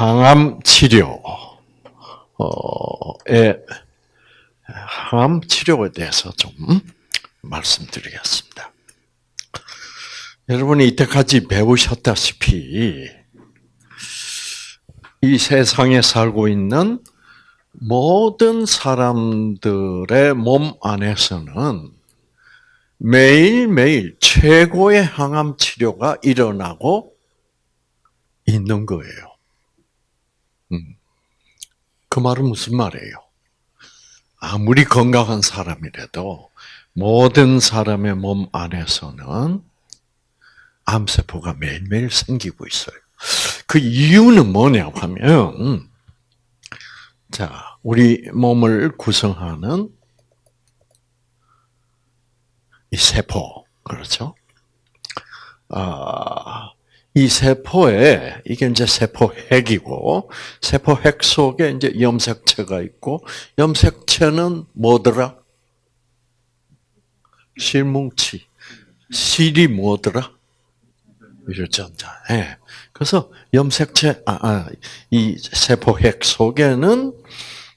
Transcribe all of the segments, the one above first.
항암 치료에 항암 치료에 대해서 좀 말씀드리겠습니다. 여러분이 이때까지 배우셨다시피 이 세상에 살고 있는 모든 사람들의 몸 안에서는 매일매일 최고의 항암 치료가 일어나고 있는 거예요. 음. 그 말은 무슨 말이에요? 아무리 건강한 사람이라도 모든 사람의 몸 안에서는 암세포가 매일매일 생기고 있어요. 그 이유는 뭐냐 하면, 자, 우리 몸을 구성하는 이 세포, 그렇죠? 아, 이 세포에, 이게 이제 세포 핵이고, 세포 핵 속에 이제 염색체가 있고, 염색체는 뭐더라? 실뭉치. 실이 뭐더라? 유전자. 예. 그래서 염색체, 아, 아, 이 세포핵 속에는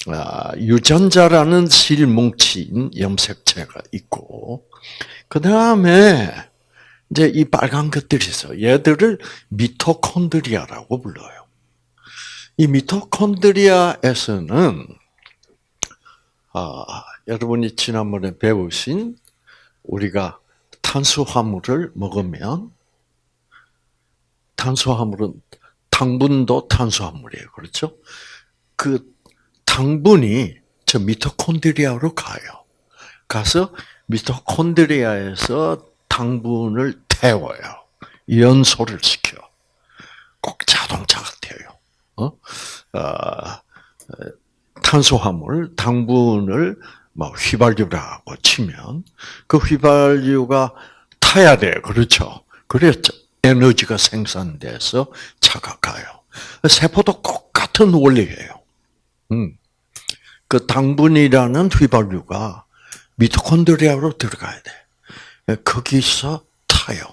아, 유전자라는 실뭉치인 염색체가 있고, 그 다음에 이제 이 빨간 것들이 있어. 얘들을 미토콘드리아라고 불러요. 이 미토콘드리아에서는 아, 여러분이 지난번에 배우신 우리가 탄수화물을 먹으면 탄수화물은 당분도 탄수화물이에요. 그렇죠? 그 당분이 저 미토콘드리아로 가요. 가서 미토콘드리아에서 당분을 태워요. 연소를 시켜. 꼭 자동차 같아요. 어? 어, 탄수화물, 당분을 뭐 휘발유라고 치면 그 휘발유가 타야 돼요. 그렇죠? 그랬죠. 에너지가 생산돼서 차가 가요. 세포도 똑같은 원리예요. 음. 그 당분이라는 휘발유가 미토콘드리아로 들어가야 돼. 거기서 타요.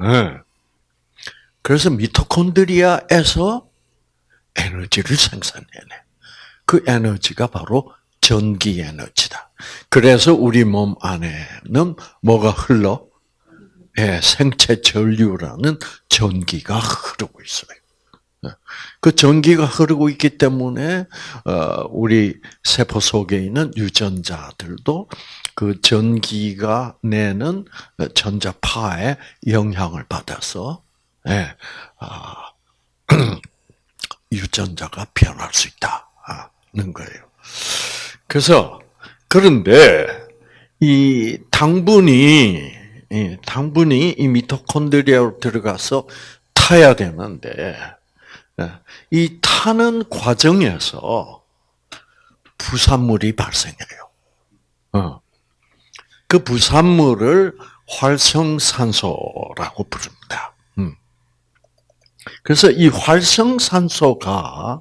네. 그래서 미토콘드리아에서 에너지를 생산해내. 그 에너지가 바로 전기 에너지다. 그래서 우리 몸 안에는 뭐가 흘러? 예, 생체 전류라는 전기가 흐르고 있어요. 예. 그 전기가 흐르고 있기 때문에 어, 우리 세포 속에 있는 유전자들도 그 전기가 내는 전자파에 영향을 받아서 예, 아, 유전자가 변할 수 있다는 거예요. 그래서 그런데 이 당분이 당분이 이 미토콘드리아로 들어가서 타야 되는데 예, 이 타는 과정에서 부산물이 발생해요. 어. 그 부산물을 활성산소라고 부릅니다. 음. 그래서 이 활성산소가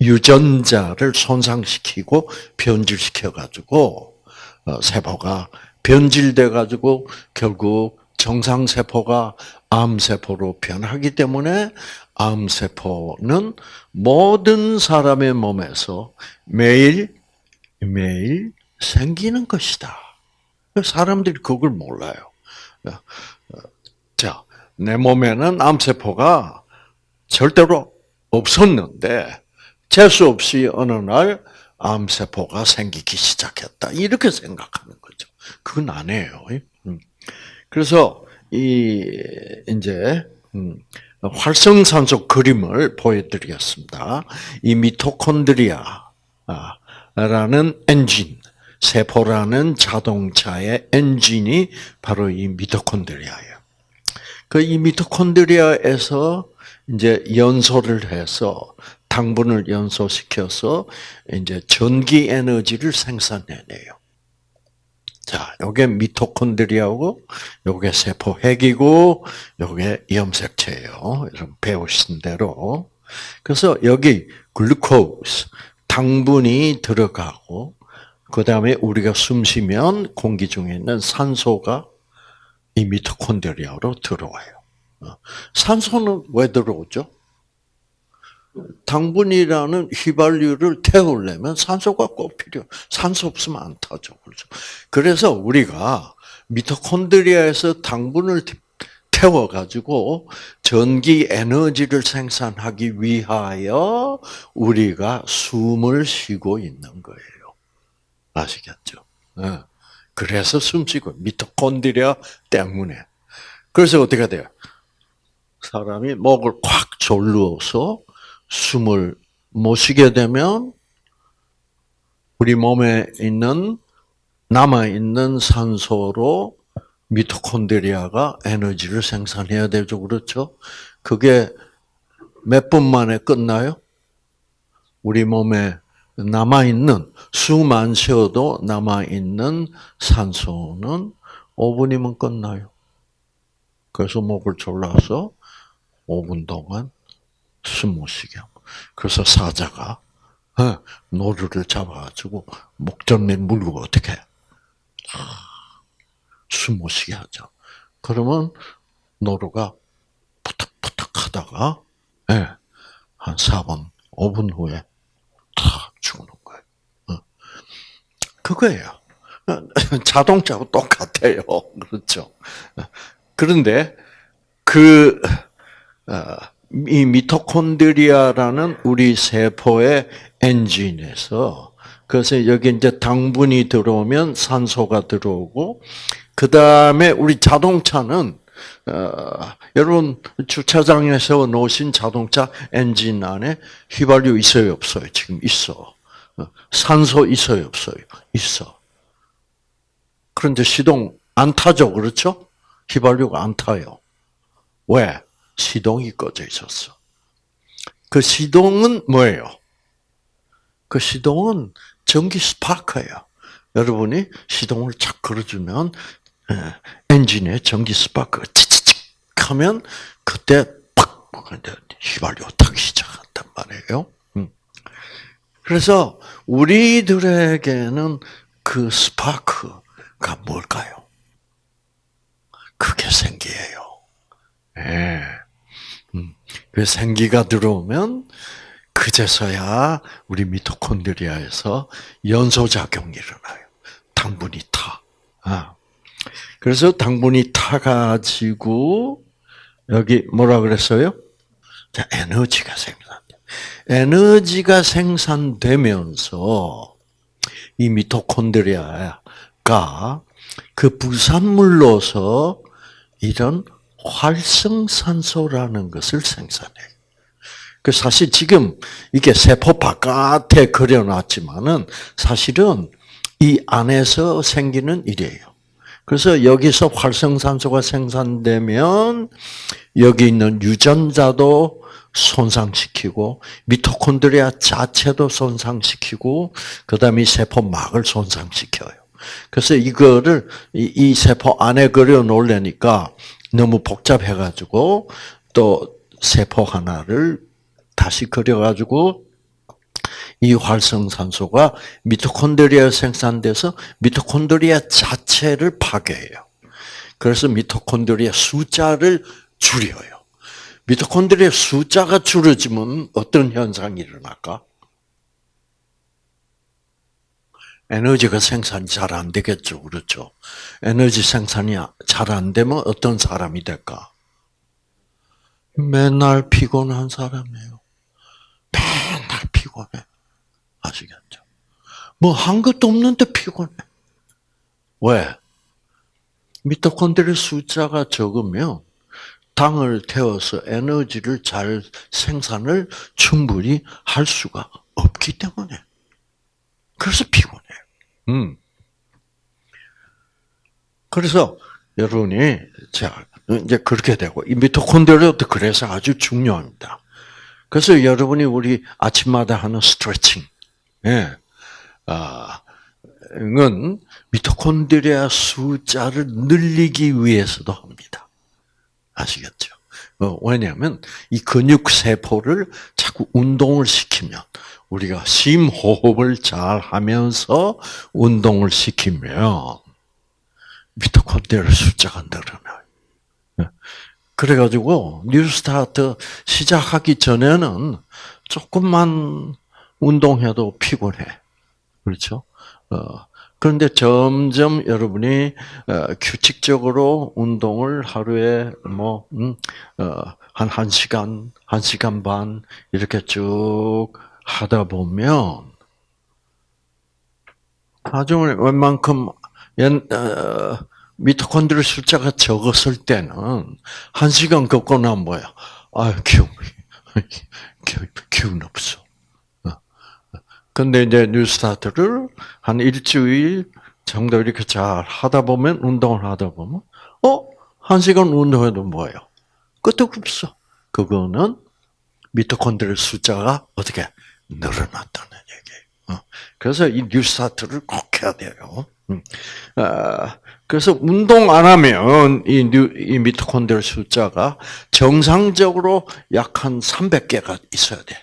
유전자를 손상시키고 변질시켜 가지고 어, 세포가 변질돼 가지고 결국 정상 세포가 암 세포로 변하기 때문에 암 세포는 모든 사람의 몸에서 매일 매일 생기는 것이다. 사람들이 그걸 몰라요. 자, 내 몸에는 암 세포가 절대로 없었는데 재수 없이 어느 날 암세포가 생기기 시작했다. 이렇게 생각하는 거죠. 그건 아니에요. 음. 그래서, 이, 이제, 음, 활성산소 그림을 보여드리겠습니다. 이 미토콘드리아, 라는 엔진, 세포라는 자동차의 엔진이 바로 이 미토콘드리아예요. 그 이 미토콘드리아에서 이제 연소를 해서 당분을 연소시켜서 이제 전기 에너지를 생산해내요. 자, 요게 미토콘드리아고, 요게 세포 핵이고, 요게 염색체예요. 여러분 배우신 대로. 그래서 여기 글루코스, 당분이 들어가고, 그 다음에 우리가 숨 쉬면 공기 중에 있는 산소가 이 미토콘드리아로 들어와요. 어, 산소는 왜 들어오죠? 당분이라는 휘발유를 태우려면 산소가 꼭 필요. 산소 없으면 안 타죠. 그렇죠. 그래서 우리가 미토콘드리아에서 당분을 태워 가지고 전기 에너지를 생산하기 위하여 우리가 숨을 쉬고 있는 거예요. 아시겠죠? 네. 그래서 숨 쉬고 미토콘드리아 때문에. 그래서 어떻게 돼요? 사람이 목을 콱 졸르어서 숨을 못 쉬게 되면 우리 몸에 있는 남아 있는 산소로 미토콘드리아가 에너지를 생산해야 되죠. 그렇죠? 그게 몇 분 만에 끝나요? 우리 몸에 남아있는, 숨 안 쉬어도 남아있는 산소는 5분이면 끝나요. 그래서 목을 졸라서 5분 동안 숨 못 쉬게 하고. 그래서 사자가 어, 노루를 잡아가지고 목전에 물고 어떻게 해? 숨못 쉬게 하죠. 그러면 노루가 푸덕푸덕 하다가, 예, 한 4분, 5분 후에 탁 죽는 거예요. 어. 그거예요. 자동차하고 똑같아요. 그렇죠. 그런데 그, 어, 이 미토콘드리아라는 우리 세포의 엔진에서 그래서 여기 이제 당분이 들어오면 산소가 들어오고 그 다음에 우리 자동차는 어, 여러분 주차장에서 놓으신 자동차 엔진 안에 휘발유 있어요 없어요? 지금 있어. 어, 산소 있어요 없어요? 있어. 그런데 시동 안 타죠, 그렇죠? 휘발유가 안 타요. 왜? 시동이 꺼져 있었어. 그 시동은 뭐예요? 그 시동은 전기 스파크예요. 여러분이 시동을 착 걸어주면 예, 엔진에 전기 스파크가 치치칙 하면 그때 팍 휘발유 타기 시작한단 말이에요. 음. 그래서 우리들에게는 그 스파크가 뭘까요? 그게 생기예요. 예. 음. 그 생기가 들어오면 그제서야 우리 미토콘드리아에서 연소작용이 일어나요. 당분이 타. 아. 그래서 당분이 타가지고 여기 뭐라 그랬어요? 자, 에너지가 생산돼. 에너지가 생산되면서 이 미토콘드리아가 그 부산물로서 이런 활성산소라는 것을 생산해요. 그 사실 지금 이게 세포 바깥에 그려놨지만은 사실은 이 안에서 생기는 일이에요. 그래서 여기서 활성산소가 생산되면 여기 있는 유전자도 손상시키고 미토콘드리아 자체도 손상시키고 그다음에 세포막을 손상시켜요. 그래서 이거를 이, 세포 안에 그려 놓으려니까 너무 복잡해 가지고 또 세포 하나를 다시 그려 가지고 이 활성산소가 미토콘드리아 생산돼서 미토콘드리아 자체를 파괴해요. 그래서 미토콘드리아 숫자를 줄여요. 미토콘드리아 숫자가 줄어지면 어떤 현상이 일어날까? 에너지가 생산이 잘 안 되겠죠. 그렇죠? 에너지 생산이 잘 안 되면 어떤 사람이 될까? 맨날 피곤한 사람이에요. 맨날 피곤해. 아시겠죠? 뭐 한 것도 없는데 피곤해. 왜? 미토콘드리아 숫자가 적으면 당을 태워서 에너지를 잘 생산을 충분히 할 수가 없기 때문에. 그래서 피곤해. 음. 그래서 여러분이 자 이제 그렇게 되고 이 미토콘드리아도 그래서 아주 중요합니다. 그래서 여러분이 우리 아침마다 하는 스트레칭, 예. 아, 은 미토콘드리아 숫자를 늘리기 위해서도. 아시겠죠? 어, 왜냐하면 이 근육 세포를 자꾸 운동을 시키면 우리가 심호흡을 잘 하면서 운동을 시키면 미토콘드리아 숫자가 늘어나요. 예. 그래가지고 뉴스타트 시작하기 전에는 조금만 운동해도 피곤해. 그렇죠? 어, 그런데 점점 여러분이 어, 규칙적으로 운동을 하루에 뭐, 음, 어, 한 1시간, 1시간 반, 이렇게 쭉 하다 보면, 나중에 웬만큼, 옛, 어, 미토콘드리 숫자가 적었을 때는, 1시간 걷고 나면 뭐야? 아유, 기운, 기운 없어. 근데 이제 뉴스타트를 한 일주일 정도 이렇게 잘 하다 보면, 운동을 하다 보면, 어? 한 시간 운동해도 뭐예요? 끝도 없어. 그거는 미토콘드리아 숫자가 어떻게 늘어났다는 얘기예요. 그래서 이 뉴스타트를 꼭 해야 돼요. 그래서 운동 안 하면 이, 뉴, 이 미토콘드리아 숫자가 정상적으로 약 한 300개가 있어야 돼.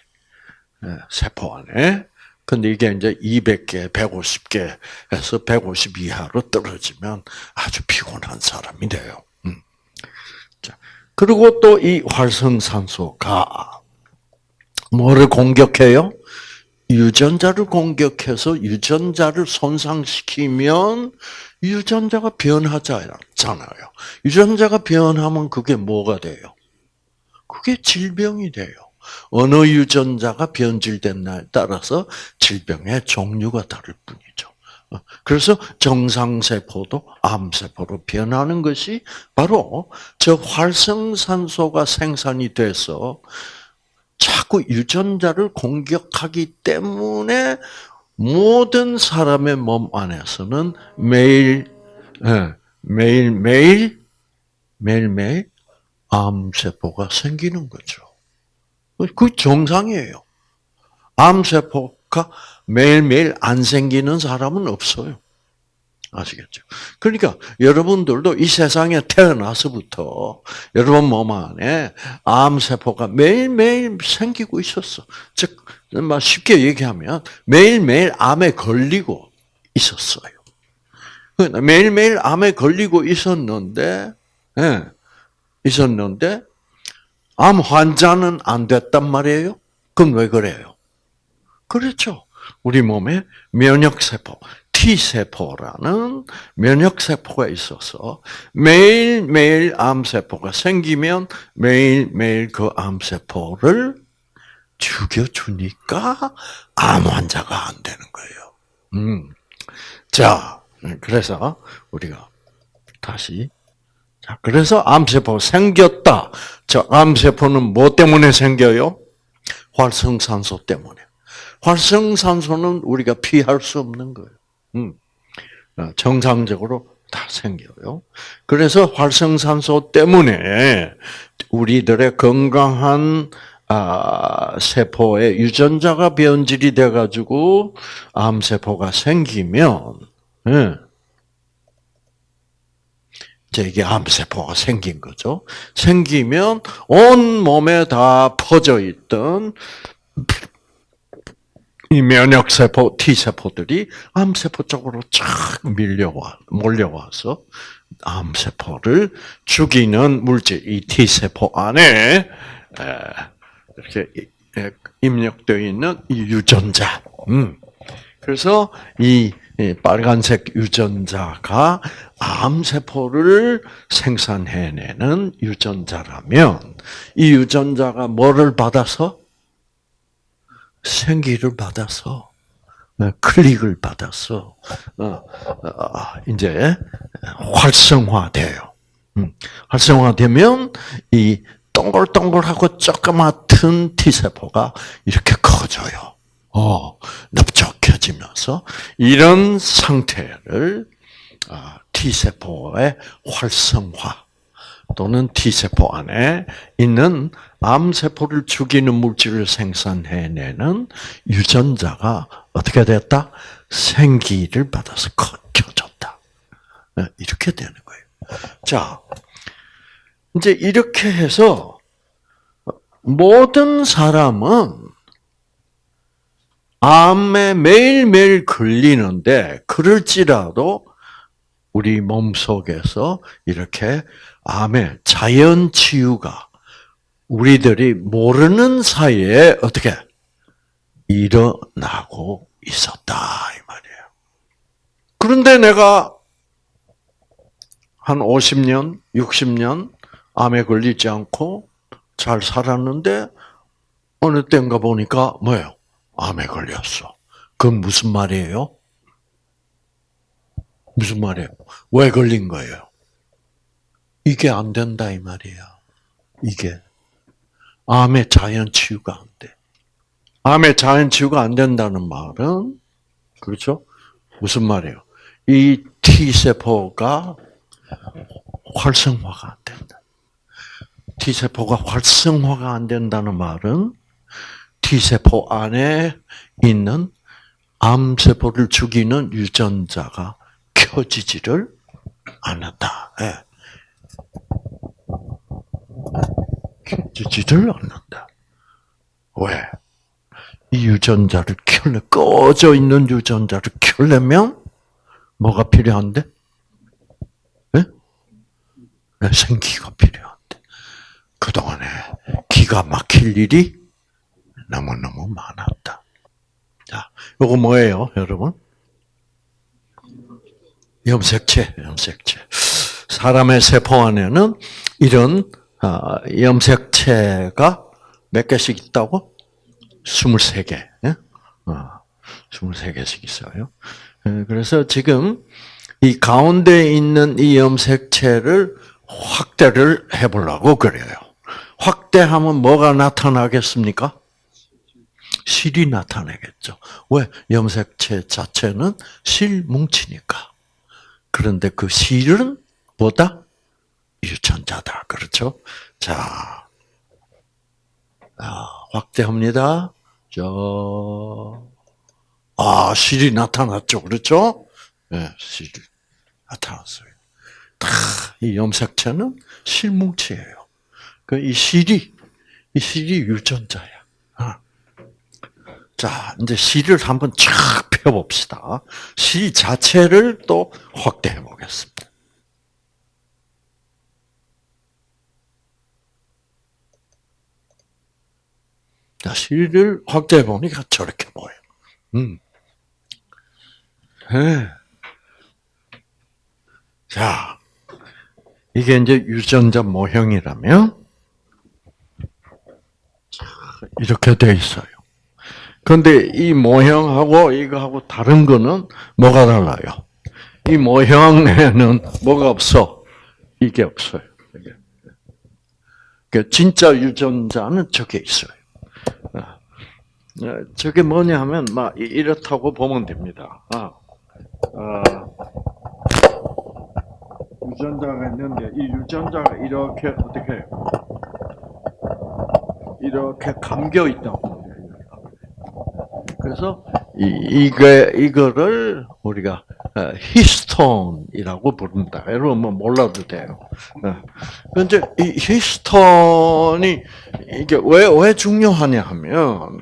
세포 안에. 근데 이게 이제 200개, 150개에서 150 이하로 떨어지면 아주 피곤한 사람이 돼요. 그리고 또 이 활성산소가 뭐를 공격해요? 유전자를 공격해서 유전자를 손상시키면 유전자가 변하잖아요. 유전자가 변하면 그게 뭐가 돼요? 그게 질병이 돼요. 어느 유전자가 변질됐나에 따라서 질병의 종류가 다를 뿐이죠. 그래서 정상세포도 암세포로 변하는 것이 바로 저 활성산소가 생산이 돼서 자꾸 유전자를 공격하기 때문에 모든 사람의 몸 안에서는 매일, 매일, 매일, 매일, 매일 암세포가 생기는 거죠. 그 정상이에요. 암세포가 매일매일 안 생기는 사람은 없어요. 아시겠죠? 그러니까 여러분들도 이 세상에 태어나서부터 여러분 몸 안에 암세포가 매일매일 생기고 있었어. 즉, 쉽게 얘기하면 매일매일 암에 걸리고 있었어요. 그러니까 매일매일 암에 걸리고 있었는데, 예, 있었는데, 암 환자는 안 됐단 말이에요? 그럼 왜 그래요? 그렇죠. 우리 몸에 면역세포, T세포라는 면역세포가 있어서 매일매일 암세포가 생기면 매일매일 그 암세포를 죽여주니까 암 환자가 안 되는 거예요. 음. 자, 그래서 우리가 다시 자, 그래서 암세포 생겼다. 저 암세포는 뭐 때문에 생겨요? 활성산소 때문에. 활성산소는 우리가 피할 수 없는 거예요. 음. 어, 정상적으로 다 생겨요. 그래서 활성산소 때문에 우리들의 건강한 아, 세포의 유전자가 변질이 돼가지고 암세포가 생기면, 예. 이게 암세포가 생긴 거죠. 생기면 온 몸에 다 퍼져 있던 이 면역세포, T세포들이 암세포 쪽으로 쫙 밀려와, 몰려와서 암세포를 죽이는 물질, 이 T세포 안에 이렇게 입력되어 있는 이 유전자. 음. 그래서 이 빨간색 유전자가 암세포를 생산해내는 유전자라면 이 유전자가 뭐를 받아서 생기를 받아서 어, 클릭을 받아서 어, 어, 이제 활성화돼요. 음, 활성화되면 이 동글동글하고 조그맣은 T세포가 이렇게 커져요. 어, 넓적 해지면서 이런 상태를 T세포의 활성화 또는 T세포 안에 있는 암세포를 죽이는 물질을 생산해내는 유전자가 어떻게 됐다? 생기를 받아서 켜졌다. 네, 이렇게 되는 거예요. 자, 이제 이렇게 해서 모든 사람은 암에 매일매일 걸리는데 그럴지라도 우리 몸 속에서 이렇게 암의 자연 치유가 우리들이 모르는 사이에 어떻게 일어나고 있었다 이 말이에요. 그런데 내가 한 50년, 60년 암에 걸리지 않고 잘 살았는데 어느 때인가 보니까 뭐예요? 암에 걸렸어. 그건 무슨 말이에요? 무슨 말이에요? 왜 걸린 거예요? 이게 안 된다 이 말이야. 이게 암의 자연 치유가 안 돼. 암의 자연 치유가 안 된다는 말은 그렇죠? 무슨 말이에요? 이 T 세포가 활성화가 안 된다. T 세포가 활성화가 안 된다는 말은 T 세포 안에 있는 암 세포를 죽이는 유전자가 켜지지를 않는다. 예. 켜지지를 않는다. 왜? 이 유전자를 켤래 꺼져 있는 유전자를 켜려면 뭐가 필요한데? 네? 네, 생기가 필요한데 그동안에 기가 막힐 일이 너무너무 많았다. 자, 요거 뭐예요, 여러분? 염색체, 염색체. 사람의 세포 안에는 이런 아, 염색체가 몇 개씩 있다고? 23개. 23개씩 어, 있어요. 예, 그래서 지금 이 가운데 있는 이 염색체를 확대를 해보려고 그래요. 확대하면 뭐가 나타나겠습니까? 실이 나타나겠죠. 왜? 염색체 자체는 실 뭉치니까. 그런데 그 실은 뭐다? 유전자다. 그렇죠? 자, 아, 확대합니다. 저, 아, 실이 나타났죠. 그렇죠? 예, 네, 실이 나타났어요. 다, 이 염색체는 실뭉치예요. 그, 이 실이, 이 실이 유전자야. 아. 자, 이제 실을 한번 쫙 펴봅시다. 실 자체를 또 확대해 보겠습니다. 자, 실을 확대해 보니까 저렇게 보여. 음. 네. 자, 이게 이제 유전자 모형이라면 이렇게 돼 있어요. 그런데 이 모형하고 이거하고 다른 거는 뭐가 달라요? 이 모형에는 뭐가 없어? 이게 없어요. 그 진짜 유전자는 저게 있어요. 어, 저게 뭐냐 하면 막 이렇다고 보면 됩니다. 아, 아, 유전자가 있는데 이 유전자가 이렇게 어떻게? 이렇게 감겨 있다고. 그래서 이 이게 이거를 우리가 어, 히스톤이라고 부른다. 여러분 뭐 몰라도 돼요. 근데 어. 이 히스톤이 이게 왜 왜 중요하냐 하면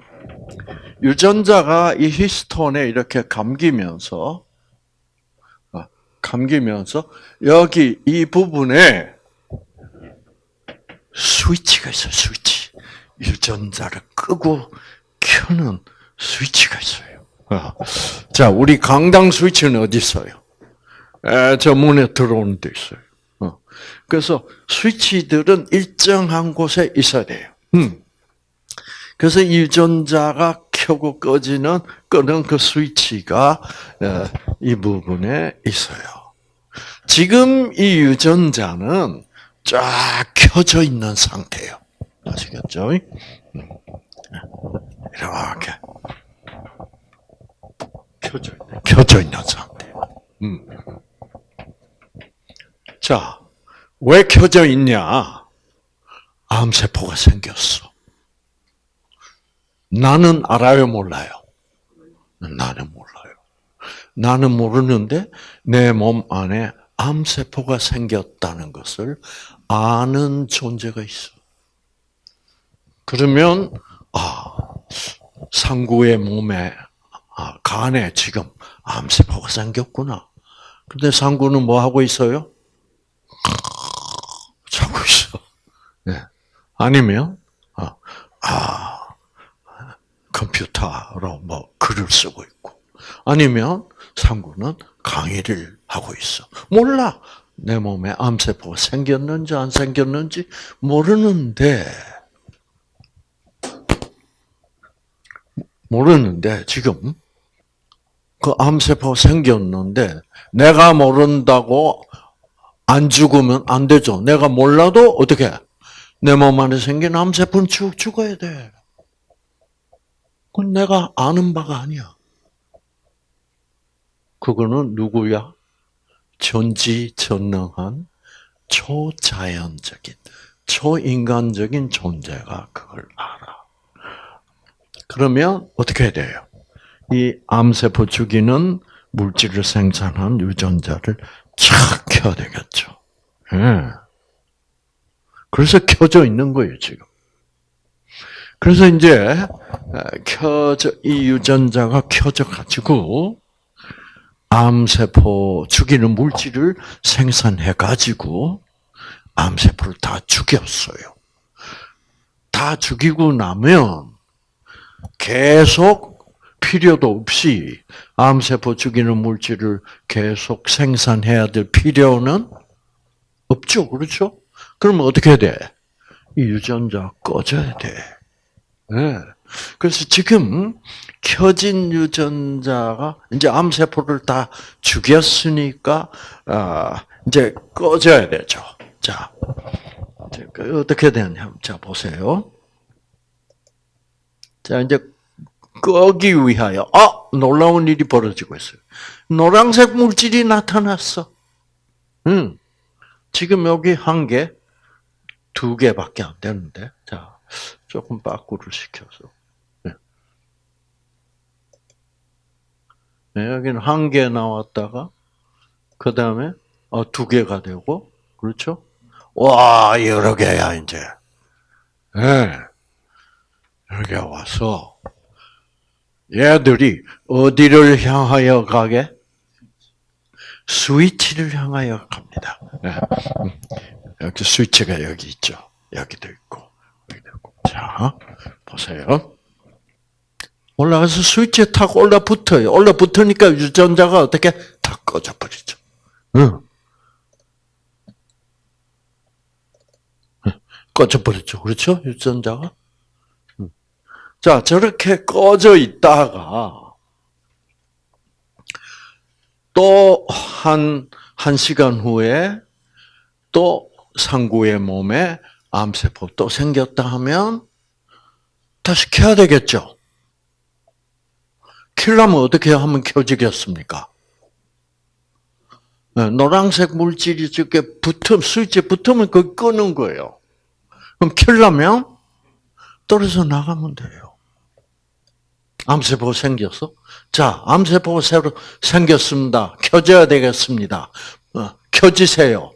유전자가 이 히스톤에 이렇게 감기면서 어, 감기면서 여기 이 부분에 스위치가 있어요. 스위치. 유전자를 끄고 켜는 스위치가 있어요. 어. 자, 우리 강당 스위치는 어디 있어요? 에, 저 문에 들어오는 데 있어요. 어. 그래서 스위치들은 일정한 곳에 있어야 돼요. 음. 그래서 유전자가 켜고 꺼지는 끄는 그 스위치가 이 부분에 있어요. 지금 이 유전자는 쫙 켜져 있는 상태예요. 아시겠죠? 음. 이렇게 켜져 있는 켜져 있는 상태. 음. 자, 왜 켜져 있냐? 암세포가 생겼어. 나는 알아요, 몰라요? 나는 몰라요. 나는 모르는데 내 몸 안에 암세포가 생겼다는 것을 아는 존재가 있어. 그러면 아 상구의 몸에 아, 간에 지금 암세포가 생겼구나. 근데 상구는 뭐 하고 있어요? 자고 있어. 네. 아니면 아, 아 컴퓨터로 뭐 글을 쓰고 있고, 아니면 상구는 강의를 하고 있어. 몰라. 내 몸에 암세포가 생겼는지 안 생겼는지 모르는데, 모르는데, 지금, 그 암세포가 생겼는데, 내가 모른다고 안 죽으면 안 되죠. 내가 몰라도 어떻게, 내 몸 안에 생긴 암세포는 쭉 죽어야 돼. 그건 내가 아는 바가 아니야. 그거는 누구야? 전지전능한 초자연적인, 초인간적인 존재가 그걸 알아. 그러면 어떻게 돼요? 이 암세포 죽이는 물질을 생산한 유전자를 착 켜야 되겠죠. 예. 그래서 켜져 있는 거예요, 지금. 그래서 이제 켜져 이 유전자가 켜져 가지고 암세포 죽이는 물질을 생산해 가지고 암세포를 다 죽였어요. 다 죽이고 나면 계속 필요도 없이 암세포 죽이는 물질을 계속 생산해야 될 필요는 없죠. 그렇죠? 그러면 어떻게 돼? 이 유전자 꺼져야 돼. 네. 그래서 지금 켜진 유전자가 이제 암세포를 다 죽였으니까 아, 이제 꺼져야 되죠. 자, 그 어떻게 되냐? 자 보세요. 자 이제 끄기 위하여 아 놀라운 일이 벌어지고 있어요. 노란색 물질이 나타났어. 음, 지금 여기 한 개, 두 개밖에 안 되는데, 자 조금 빠꾸를 시켜서. 네. 네, 여기는 한 개 나왔다가 그 다음에 어, 두 개가 되고, 그렇죠? 와 여러 개야 이제. 네. 여기 와서 얘들이 어디를 향하여 가게? 스위치를 향하여 갑니다. 네. 여기 스위치가 여기 있죠. 여기도 있고. 자, 보세요. 올라가서 스위치에 탁 올라붙어요. 올라붙으니까 유전자가 어떻게 다 꺼져 버리죠. 응. 꺼져 버렸죠. 그렇죠? 유전자가. 자, 저렇게 꺼져 있다가 또 한, 한 시간 후에 또 상구의 몸에 암세포 또 생겼다 하면 다시 켜야 되겠죠? 킬려면 어떻게 하면 켜지겠습니까? 네, 노란색 물질이 저게 붙으면, 스위치에 붙으면 그 끄는 거예요. 그럼 킬려면 떨어져 나가면 돼요. 암세포 생겼어? 자, 암세포가 새로 생겼습니다. 켜져야 되겠습니다. 어, 켜지세요.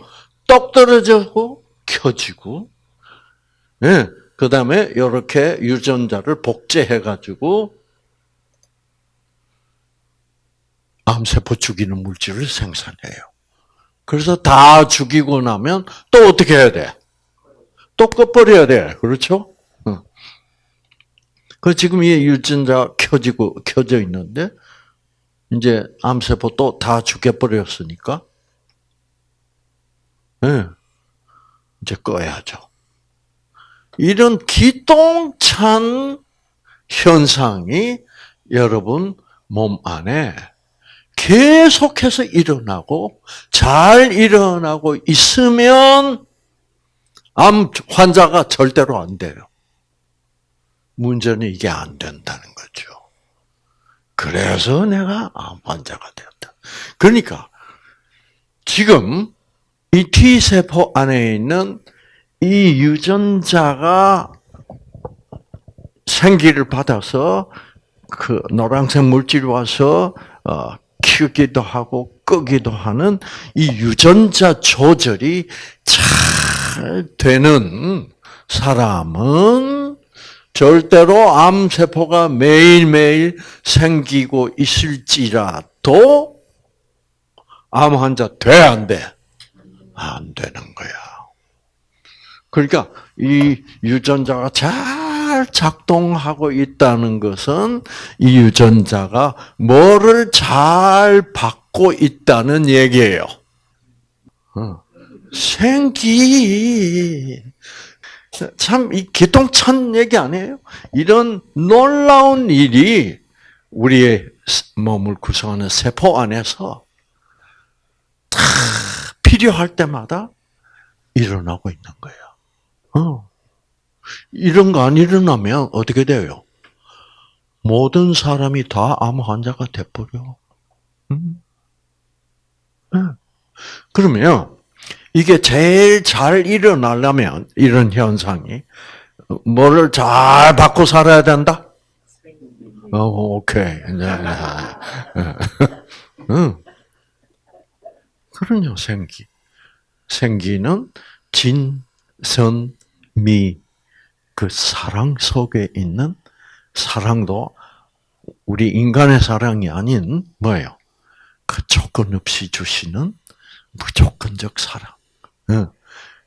똑 떨어지고 켜지고, 예. 네, 그 다음에 이렇게 유전자를 복제해가지고 암세포 죽이는 물질을 생산해요. 그래서 다 죽이고 나면 또 어떻게 해야 돼? 또 꺼버려야 돼. 그렇죠? 그 지금 이 유전자 켜지고 켜져 있는데 이제 암세포 또 다 죽여버렸으니까 네. 이제 꺼야죠. 이런 기똥찬 현상이 여러분 몸 안에 계속해서 일어나고 잘 일어나고 있으면 암 환자가 절대로 안 돼요. 문제는 이게 안 된다는 거죠. 그래서 내가 암 환자가 되었다. 그러니까 지금 이 T 세포 안에 있는 이 유전자가 생기를 받아서 그 노란색 물질이 와서 어, 키우기도 하고 끄기도 하는 이 유전자 조절이 잘 되는 사람은 절대로 암세포가 매일매일 생기고 있을지라도 암 환자 돼, 안 돼? 안 되는 거야. 그러니까 이 유전자가 잘잘 작동하고 있다는 것은 이 유전자가 뭐를 잘 받고 있다는 얘기예요. 어. 생기. 참, 이 기똥찬 얘기 아니에요? 이런 놀라운 일이 우리의 몸을 구성하는 세포 안에서 다 필요할 때마다 일어나고 있는 거예요. 어. 이런 거 안 일어나면 어떻게 돼요? 모든 사람이 다 암 환자가 돼버려. 음? 네. 그러면 이게 제일 잘 일어나려면 이런 현상이 뭐를 잘 받고 살아야 된다. 어, 오케이. 네, 네. 응. 그럼요, 생기. 생기는 진, 선, 미, 그 사랑 속에 있는 사랑도 우리 인간의 사랑이 아닌 뭐예요? 그 조건 없이 주시는 무조건적 사랑.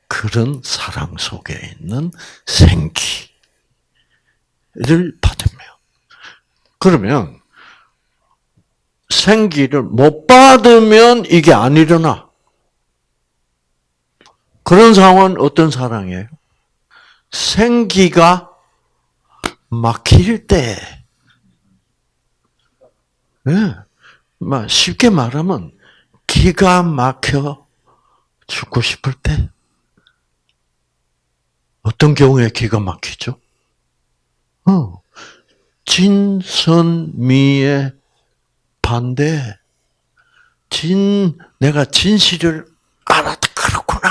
그런 사랑 속에 있는 생기를 받으면 그러면 생기를 못 받으면 이게 안 일어나. 그런 상황은 어떤 사랑이에요? 생기가 막힐 때, 네. 쉽게 말하면 기가 막혀 죽고 싶을 때, 어떤 경우에 기가 막히죠? 어, 진선미의 반대, 진, 내가 진실을 알았다. 그렇구나.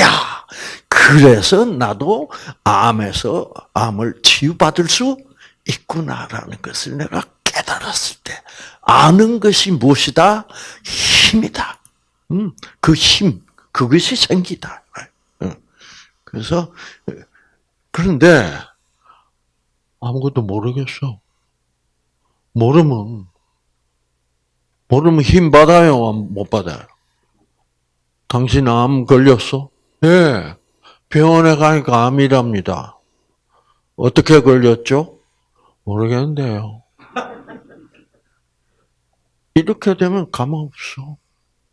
야 그래서 나도 암에서 암을 치유받을 수 있구나라는 것을 내가 깨달았을 때 아는 것이 무엇이다? 힘이다. 음, 그 힘, 그것이 생기다. 그래서 그런데 아무것도 모르겠어. 모르면 모르면 힘 받아요, 못 받아요? 당신 암 걸렸어? 예. 병원에 가니까 암이랍니다. 어떻게 걸렸죠? 모르겠는데요. 이렇게 되면 가망 없어.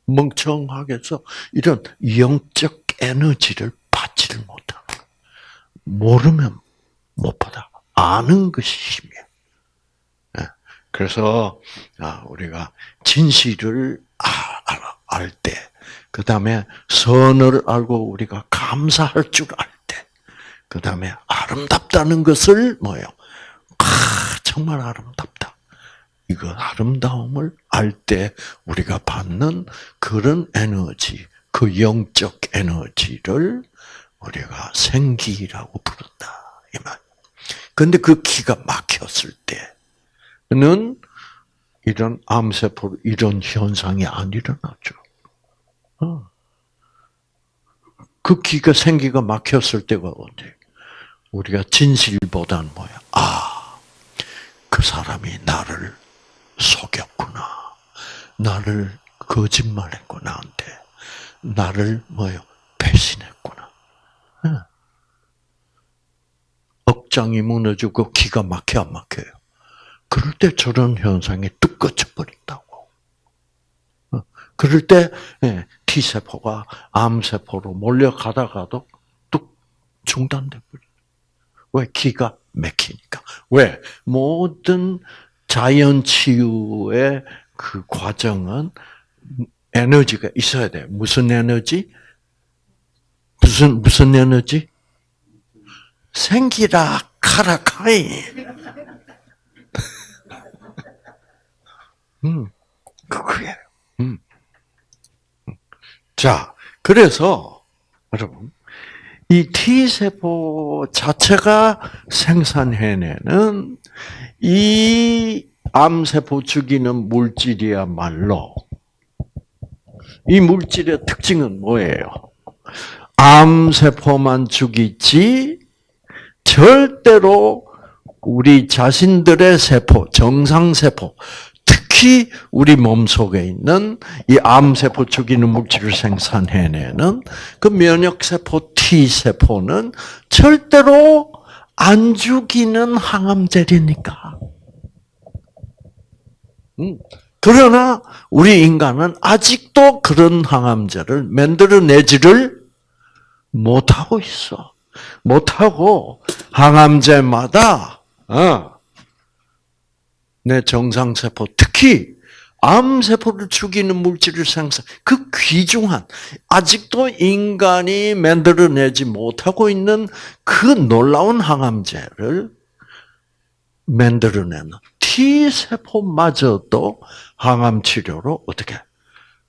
멍청하게서 이런 영적 에너지를 받지를 못하는 모르면 못 받아. 아는 것이 힘이야. 예. 그래서 아, 우리가 진실을 알 때, 그 다음에 선을 알고 우리가 감사할 줄 알 때, 그 다음에 아름답다는 것을 뭐요? 아, 정말 아름답다. 이거 아름다움을 알 때 우리가 받는 그런 에너지, 그 영적 에너지를 우리가 생기라고 부른다. 이 말. 근데 그 기가 막혔을 때는 이런 암세포, 이런 현상이 안 일어나죠. 어. 그 기가 생기가 막혔을 때가 언제? 우리가 진실보다는 뭐야? 아, 그 사람이 나를 속였구나. 나를 거짓말했고 나한테 나를 뭐요? 배신했구나. 억장이 무너지고 기가 막혀 안 막혀요. 그럴 때 저런 현상이 뚝 꺼져버린다고. 그럴 때 예, T세포가 암세포로 몰려가다가도 뚝 중단돼 버려요. 왜? 기가 막히니까. 왜? 모든 자연 치유의 그 과정은 에너지가 있어야 돼. 무슨 에너지? 무슨 무슨 에너지? 생기라 카라카이. 음, 그거예요. 음. 자, 그래서 여러분 이 T 세포 자체가 생산해내는 이 암세포 죽이는 물질이야말로 이 물질의 특징은 뭐예요? 암세포만 죽이지 절대로 우리 자신들의 세포, 정상세포, 특히 우리 몸 속에 있는 이 암세포 죽이는 물질을 생산해내는 그 면역세포 T세포는 절대로 안 죽이는 항암제니까. 음. 그러나 우리 인간은 아직도 그런 항암제를 만들어내지를 못하고 있어. 못하고 항암제마다 어, 내 정상세포 특히 암세포를 죽이는 물질을 생산 그 귀중한 아직도 인간이 만들어내지 못하고 있는 그 놀라운 항암제를 만들어내는 T 세포마저도 항암 치료로 어떻게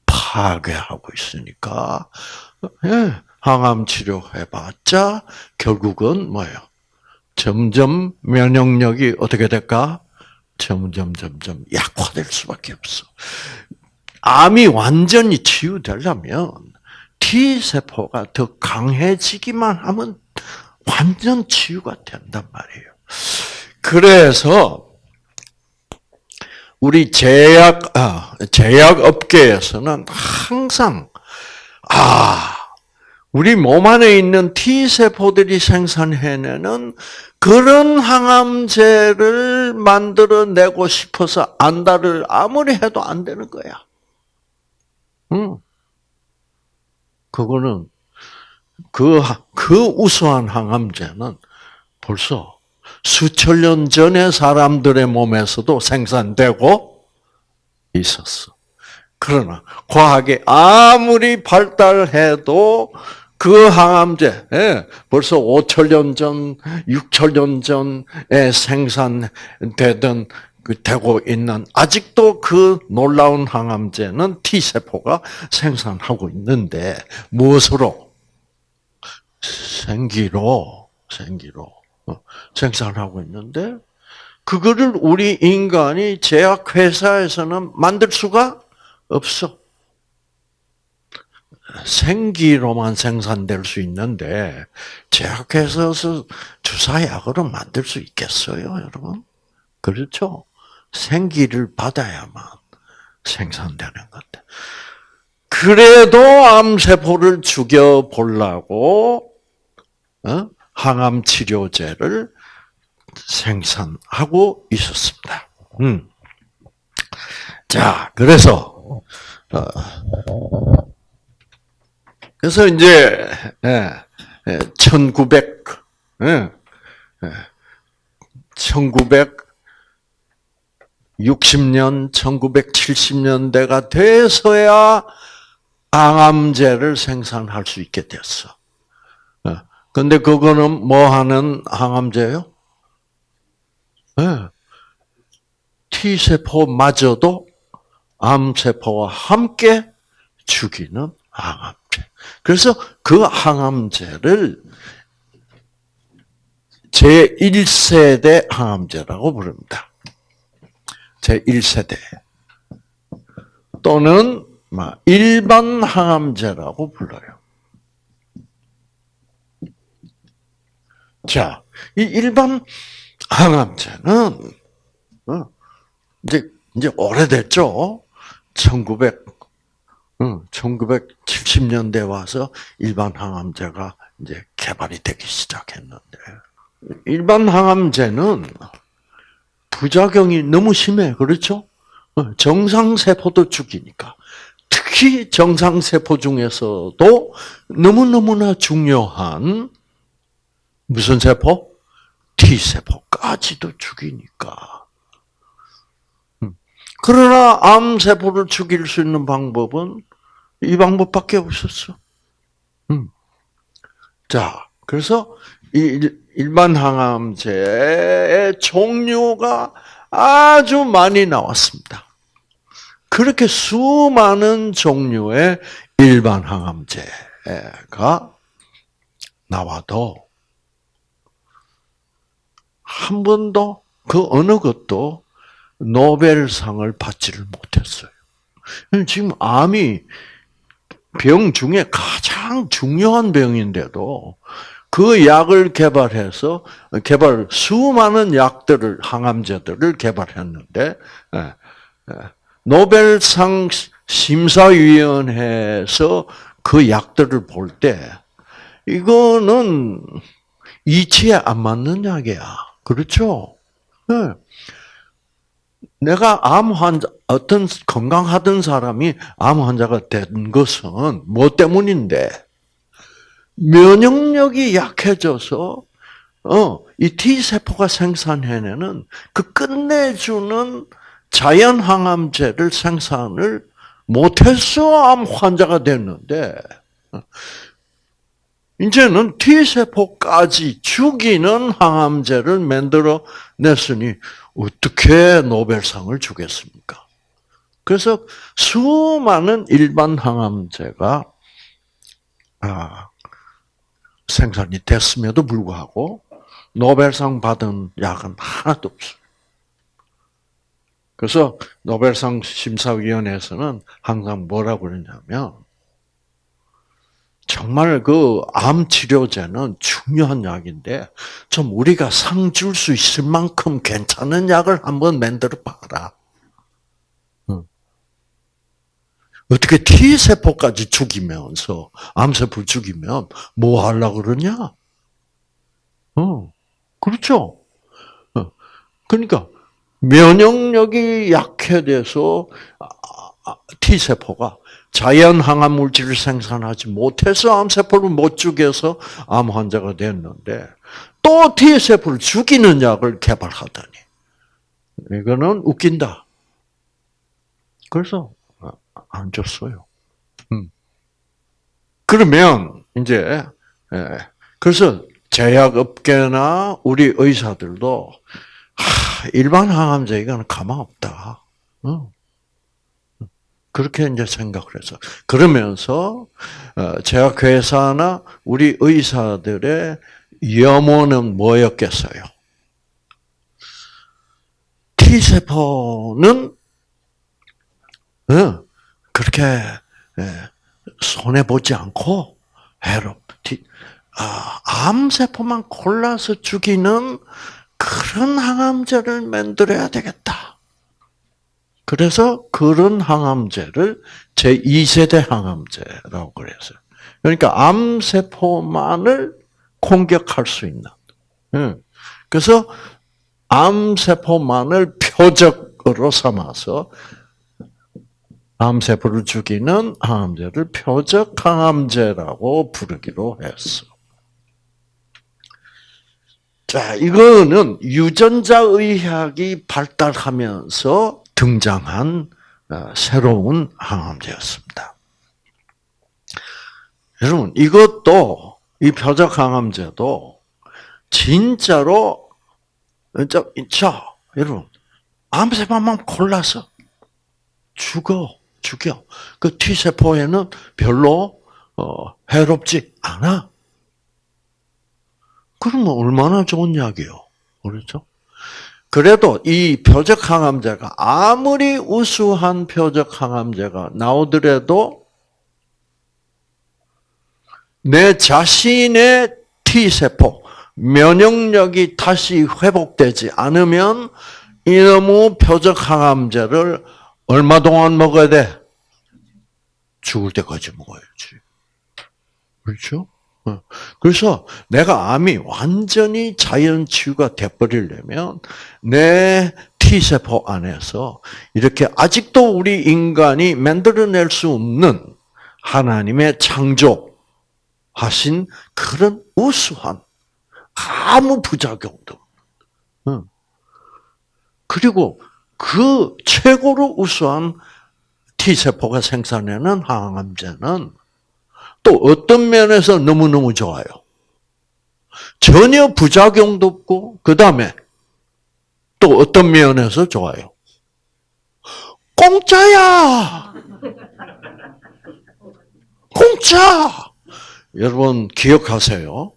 파괴하고 있으니까 예, 항암 치료 해봤자 결국은 뭐예요? 점점 면역력이 어떻게 될까? 점점 점점 약화될 수밖에 없어. 암이 완전히 치유되려면 T 세포가 더 강해지기만 하면 완전 치유가 된단 말이에요. 그래서 우리 제약 아, 제약 업계에서는 항상 아 우리 몸 안에 있는 T 세포들이 생산해내는 그런 항암제를 만들어내고 싶어서 안달을 아무리 해도 안 되는 거야. 응. 그거는 그, 그 우수한 항암제는 벌써 수천 년 전에 사람들의 몸에서도 생산되고 있었어. 그러나 과학이 아무리 발달해도 그 항암제 예, 벌써 5천 년 전, 6천 년 전에 생산되던 그 되고 있는 아직도 그 놀라운 항암제는 T 세포가 생산하고 있는데 무엇으로 생기로 생기로 어, 생산하고 있는데 그거를 우리 인간이 제약 회사에서는 만들 수가 없어. 생기로만 생산될 수 있는데 제약회사에서 주사약으로 만들 수 있겠어요, 여러분? 그렇죠? 생기를 받아야만 생산되는 건데. 그래도 암세포를 죽여 보려고 어? 항암 치료제를 생산하고 있었습니다. 음. 자, 그래서 어, 그래서 이제 1900 1960년, 1970년대가 돼서야 항암제를 생산할 수 있게 됐어. 어. 근데 그거는 뭐 하는 항암제요? 네. T세포마저도 암세포와 함께 죽이는 항암제. 그래서 그 항암제를 제1세대 항암제라고 부릅니다. 제1세대. 또는 일반 항암제라고 불러요. 자, 이 일반 항암제는 어, 이제 이제 오래됐죠. 1900 1970년대 와서 일반 항암제가 이제 개발이 되기 시작했는데 일반 항암제는 부작용이 너무 심해 그렇죠? 어, 정상 세포도 죽이니까 특히 정상 세포 중에서도 너무 너무나 중요한 무슨 세포? T 세포까지도 죽이니까. 음. 그러나 암 세포를 죽일 수 있는 방법은 이 방법밖에 없었어. 음. 자, 그래서 이 일반 항암제의 종류가 아주 많이 나왔습니다. 그렇게 수많은 종류의 일반 항암제가 나와도 한 번도 그 어느 것도 노벨상을 받지를 못했어요. 지금 암이 병 중에 가장 중요한 병인데도 그 약을 개발해서 개발 수많은 약들을 항암제들을 개발했는데 예, 예, 노벨상 심사위원회에서 그 약들을 볼 때 이거는 이치에 안 맞는 약이야. 그렇죠? 네. 내가 암 환자, 어떤 건강하던 사람이 암 환자가 된 것은 뭐 때문인데? 면역력이 약해져서, 어, 이 T세포가 생산해내는 그 끝내주는 자연 항암제를 생산을 못해서 암 환자가 됐는데, 이제는 T세포까지 죽이는 항암제를 만들어 냈으니 어떻게 노벨상을 주겠습니까? 그래서 수많은 일반 항암제가 아, 생산이 됐음에도 불구하고 노벨상 받은 약은 하나도 없어요. 그래서 노벨상 심사위원회에서는 항상 뭐라고 그러냐면 정말 그 암 치료제는 중요한 약인데 좀 우리가 상 줄 수 있을 만큼 괜찮은 약을 한번 만들어 봐라. 어떻게 T 세포까지 죽이면서 암 세포 죽이면 뭐 하려고 그러냐? 어, 그렇죠. 어, 그러니까 면역력이 약해돼서 T 세포가 자연 항암 물질을 생산하지 못해서 암 세포를 못 죽여서 암 환자가 됐는데 또 T 세포를 죽이는 약을 개발하다니 이거는 웃긴다. 그래서 안 줬어요. 음. 그러면 이제 예. 그래서 제약업계나 우리 의사들도 일반 항암제 이거는 가망 없다. 그렇게 이제 생각을 해서 그러면서 어, 제약 회사나 우리 의사들의 염원은 뭐였겠어요? T 세포는 그렇게 예, 손해 보지 않고 해롭 아, 암 세포만 골라서 죽이는 그런 항암제를 만들어야 되겠다. 그래서 그런 항암제를 제2세대 항암제라고 그랬어요. 그러니까 암세포만을 공격할 수 있는. 그래서 암세포만을 표적으로 삼아서 암세포를 죽이는 항암제를 표적 항암제라고 부르기로 했어. 자, 이거는 유전자 의학이 발달하면서 등장한 어, 새로운 항암제였습니다. 여러분, 이것도, 이 표적 항암제도, 진짜로, 자, 여러분, 암세포만 골라서 죽어, 죽여. 그 T세포에는 별로, 어, 해롭지 않아. 그러면 얼마나 좋은 약이요. 그렇죠? 그래도 이 표적 항암제가 아무리 우수한 표적 항암제가 나오더라도 내 자신의 T세포, 면역력이 다시 회복되지 않으면 이놈의 표적 항암제를 얼마 동안 먹어야 돼? 죽을 때까지 먹어야지. 그렇죠? 어. 그래서 내가 암이 완전히 자연 치유가 돼버리려면 내 T세포 안에서 이렇게 아직도 우리 인간이 만들어낼 수 없는 하나님의 창조하신 그런 우수한 아무 부작용도 그리고 그 최고로 우수한 T세포가 생산하는 항암제는 또 어떤 면에서 너무너무 좋아요. 전혀 부작용도 없고, 그 다음에 또 어떤 면에서 좋아요. 공짜야! 공짜! 여러분, 기억하세요.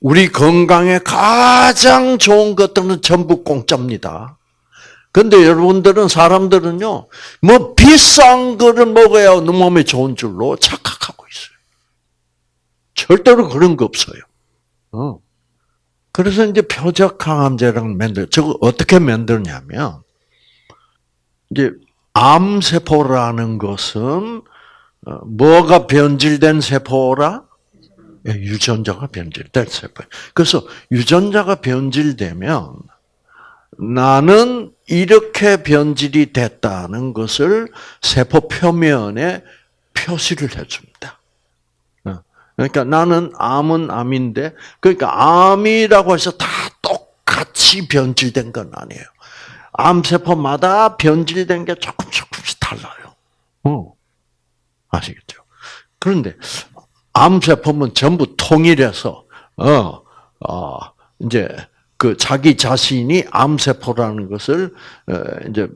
우리 건강에 가장 좋은 것들은 전부 공짜입니다. 근데 여러분들은 사람들은요, 뭐 비싼 거를 먹어야 너 몸에 좋은 줄로 착각하고 있어요. 절대로 그런 거 없어요. 어. 그래서 이제 표적 항암제를 만들, 저거 어떻게 만드냐면, 이제 암세포라는 것은, 어, 뭐가 변질된 세포라? 예, 유전자가 변질될 세포. 그래서 유전자가 변질되면 나는 이렇게 변질이 됐다는 것을 세포 표면에 표시를 해줍니다. 어, 그러니까 나는 암은 암인데, 그러니까 암이라고 해서 다 똑같이 변질된 건 아니에요. 암세포마다 변질된 게 조금 조금씩 달라요. 어. 아시겠죠? 그런데 암세포는 전부 통일해서 어, 어 이제 그 자기 자신이 암세포라는 것을 어, 이제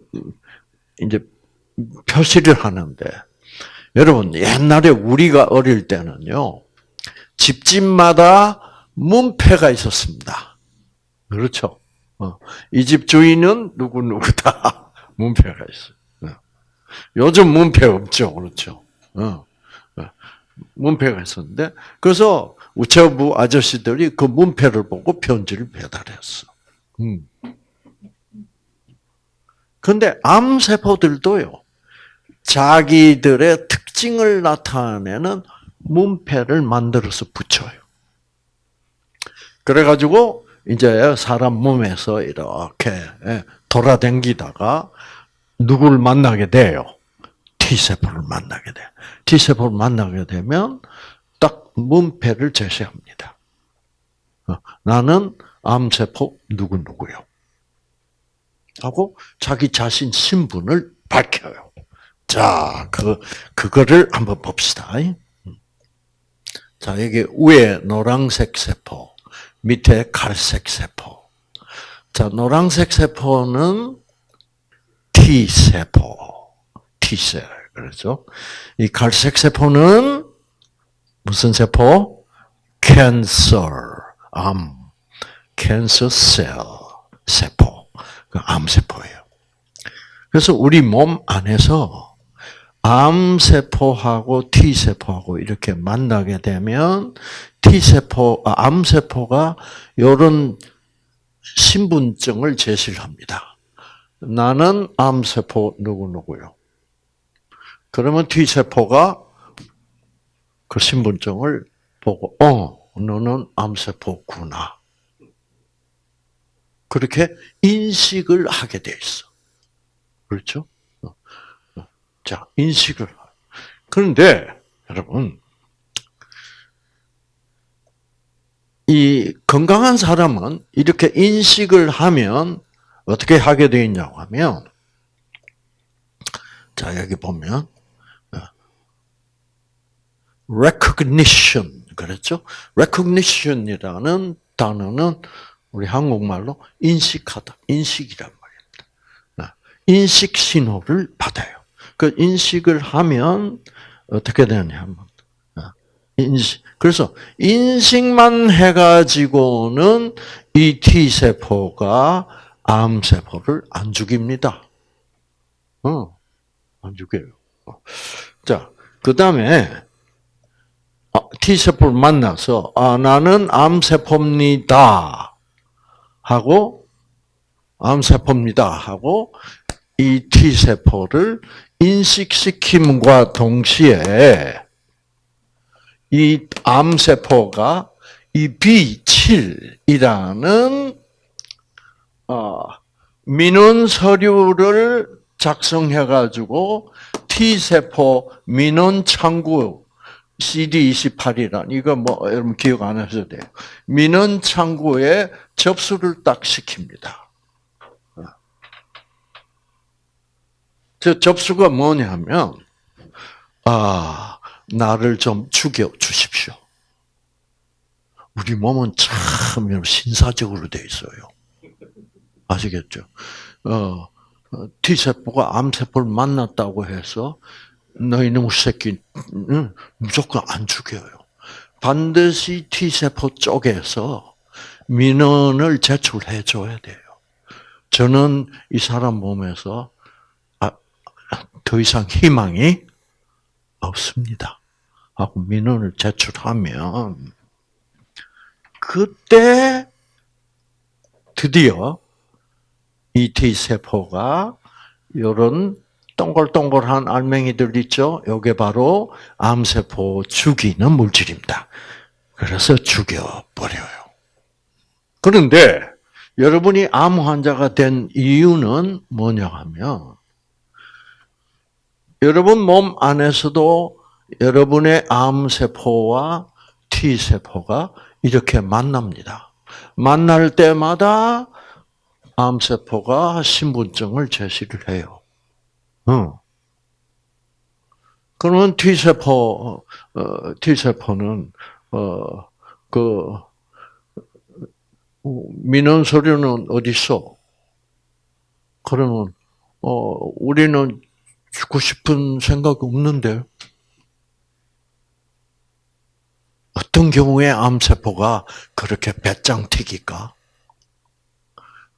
이제 표시를 하는데 여러분 옛날에 우리가 어릴 때는요 집집마다 문패가 있었습니다. 그렇죠? 어, 이집 주인은 누구 누구다 문패가 있어요. 어. 요즘 문패 없죠, 그렇죠? 문패가 있었는데 그래서 우체부 아저씨들이 그 문패를 보고 편지를 배달했어. 음. 근데 암세포들도요, 자기들의 특징을 나타내는 문패를 만들어서 붙여요. 그래가지고, 이제 사람 몸에서 이렇게 예, 돌아댕기다가 누구를 만나게 돼요? T세포를 만나게 돼. T세포를 만나게 되면 딱 문패를 제시합니다. 어, 나는 암세포 누구누구요. 하고 자기 자신 신분을 밝혀요. 자, 그, 그거를 한번 봅시다. 자, 여기 위에 노란색 세포, 밑에 갈색 세포. 자, 노란색 세포는 T세포. T셀. 그렇죠? 이 갈색 세포는 무슨 세포? 캔서, 암, 캔서 셀, 세포. 그 암세포예요. 그래서 우리 몸 안에서 암세포하고 T세포하고 이렇게 만나게 되면 T세포, 아, 암세포가 이런 신분증을 제시를 합니다. 나는 암세포 누구누구요. 그러면 T세포가 그 신분증을 보고, 어, 너는 암세포구나. 그렇게 인식을 하게 돼 있어. 그렇죠? 어, 어. 자, 인식을. 그런데, 여러분, 이 건강한 사람은 이렇게 인식을 하면 어떻게 하게 되어 있냐고 하면, 자, 여기 보면, recognition 그랬죠? recognition이라는 단어는 우리 한국말로 인식하다, 인식이란 말입니다. 인식 신호를 받아요. 그 인식을 하면 어떻게 되냐면 인식. 그래서 인식만 해가지고는 이 T 세포가 암 세포를 안 죽입니다. 어, 안 죽여요. 자, 그 다음에 T세포를 만나서 아 나는 암세포입니다. 하고 암세포입니다. 하고 이 T세포를 인식시킴과 동시에 이 암세포가 이 B7이라는 어, 민원 서류를 작성해 가지고 T세포 민원 창구 CD28이란 이거 뭐 여러분 기억 안 하셔도 돼요. 민원 창구에 접수를 딱 시킵니다. 저 접수가 뭐냐면 아 나를 좀 죽여 주십시오. 우리 몸은 참 신사적으로 돼 있어요. 아시겠죠? 어, T 세포가 암 세포를 만났다고 해서 너희 놈 새끼 무조건 안 죽여요. 반드시 T세포 쪽에서 민원을 제출해 줘야 돼요. 저는 이 사람 몸에서 아, 더 이상 희망이 없습니다. 하고 민원을 제출하면 그때 드디어 이 T세포가 이런 동글동글한 알맹이들 있죠? 요게 바로 암세포 죽이는 물질입니다. 그래서 죽여버려요. 그런데 여러분이 암 환자가 된 이유는 뭐냐 하면 여러분 몸 안에서도 여러분의 암세포와 T세포가 이렇게 만납니다. 만날 때마다 암세포가 신분증을 제시를 해요. 어. 그러면 T세포, 어, T세포는, 어, 그, 민원 서류는 어디 있어? 그러면, 어, 우리는 죽고 싶은 생각 없는데. 어떤 경우에 암세포가 그렇게 배짱 튀길까?